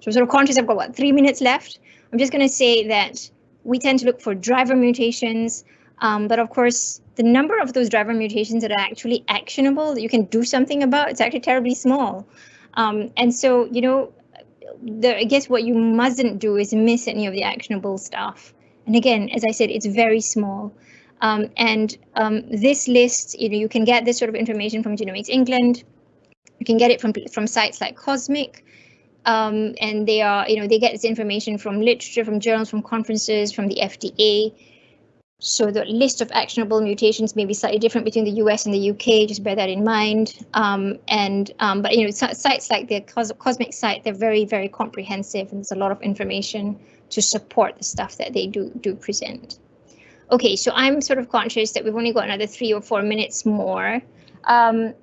So I'm sort of conscious I've got what three minutes left. I'm just going to say that we tend to look for driver mutations, um, but of course, the number of those driver mutations that are actually actionable that you can do something about, it's actually terribly small. Um, and so, you know, the, I guess what you mustn't do is miss any of the actionable stuff. And again, as I said, it's very small. Um, and um, this list, you know, you can get this sort of information from Genomics England. You can get it from from sites like COSMIC, um, and they are, you know, they get this information from literature, from journals, from conferences, from the FDA. So the list of actionable mutations may be slightly different between the US and the UK. Just bear that in mind. Um, and um, but you know, sites like the Cos COSMIC site, they're very, very comprehensive, and there's a lot of information to support the stuff that they do do present. Okay, so I'm sort of conscious that we've only got another three or four minutes more. Um,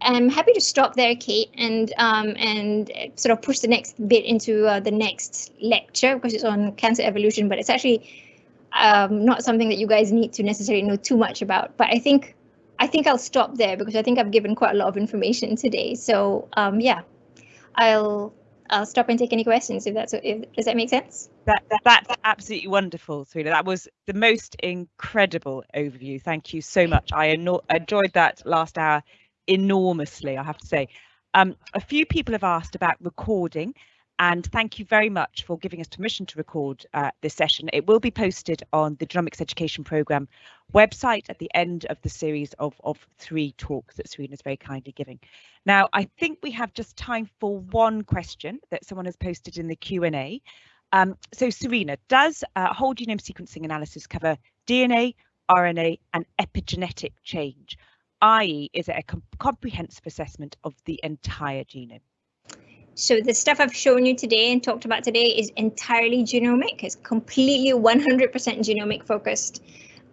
I'm happy to stop there, Kate, and um, and sort of push the next bit into uh, the next lecture because it's on cancer evolution, but it's actually um, not something that you guys need to necessarily know too much about. But I think I think I'll stop there because I think I've given quite a lot of information today. So um, yeah, I'll I'll stop and take any questions if that's if, does that make sense? That, that that's absolutely wonderful, Serena. That was the most incredible overview. Thank you so much. I enjoyed that last hour enormously, I have to say. Um, a few people have asked about recording and thank you very much for giving us permission to record uh, this session. It will be posted on the Genomics Education Programme website at the end of the series of, of three talks that Serena is very kindly giving. Now, I think we have just time for one question that someone has posted in the Q&A. Um, so Serena, does uh, whole genome sequencing analysis cover DNA, RNA and epigenetic change? i.e. is it a com comprehensive assessment of the entire genome? So the stuff I've shown you today and talked about today is entirely genomic. It's completely 100% genomic focused.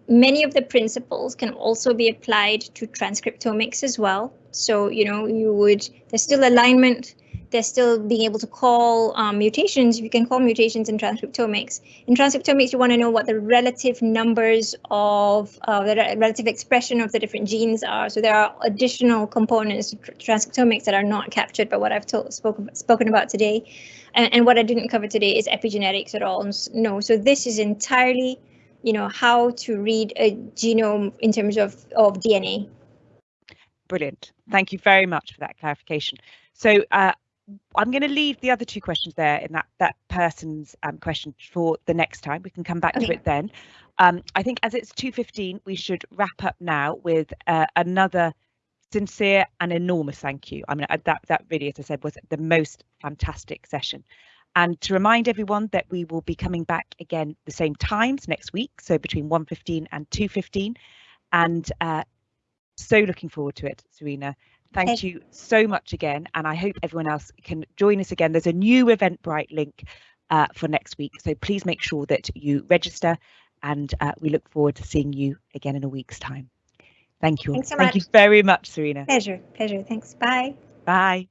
Many of the principles can also be applied to transcriptomics as well. So, you know, you would, there's still alignment they're still being able to call um, mutations. You can call mutations in transcriptomics. In transcriptomics, you want to know what the relative numbers of uh, the relative expression of the different genes are. So there are additional components to transcriptomics that are not captured by what I've spoken spoken about today. And, and what I didn't cover today is epigenetics at all. No, so this is entirely, you know, how to read a genome in terms of, of DNA. Brilliant. Thank you very much for that clarification. So uh, I'm going to leave the other two questions there in that that person's um, question for the next time. We can come back okay. to it then. Um, I think as it's 2.15, we should wrap up now with uh, another sincere and enormous thank you. I mean, uh, that, that really, as I said, was the most fantastic session. And to remind everyone that we will be coming back again the same times next week, so between 1.15 and 2.15. And uh, so looking forward to it, Serena. Thank okay. you so much again, and I hope everyone else can join us again. There's a new Eventbrite link uh, for next week, so please make sure that you register, and uh, we look forward to seeing you again in a week's time. Thank you. Thanks so Thank much. you very much, Serena. Pleasure, pleasure. Thanks. Bye. Bye.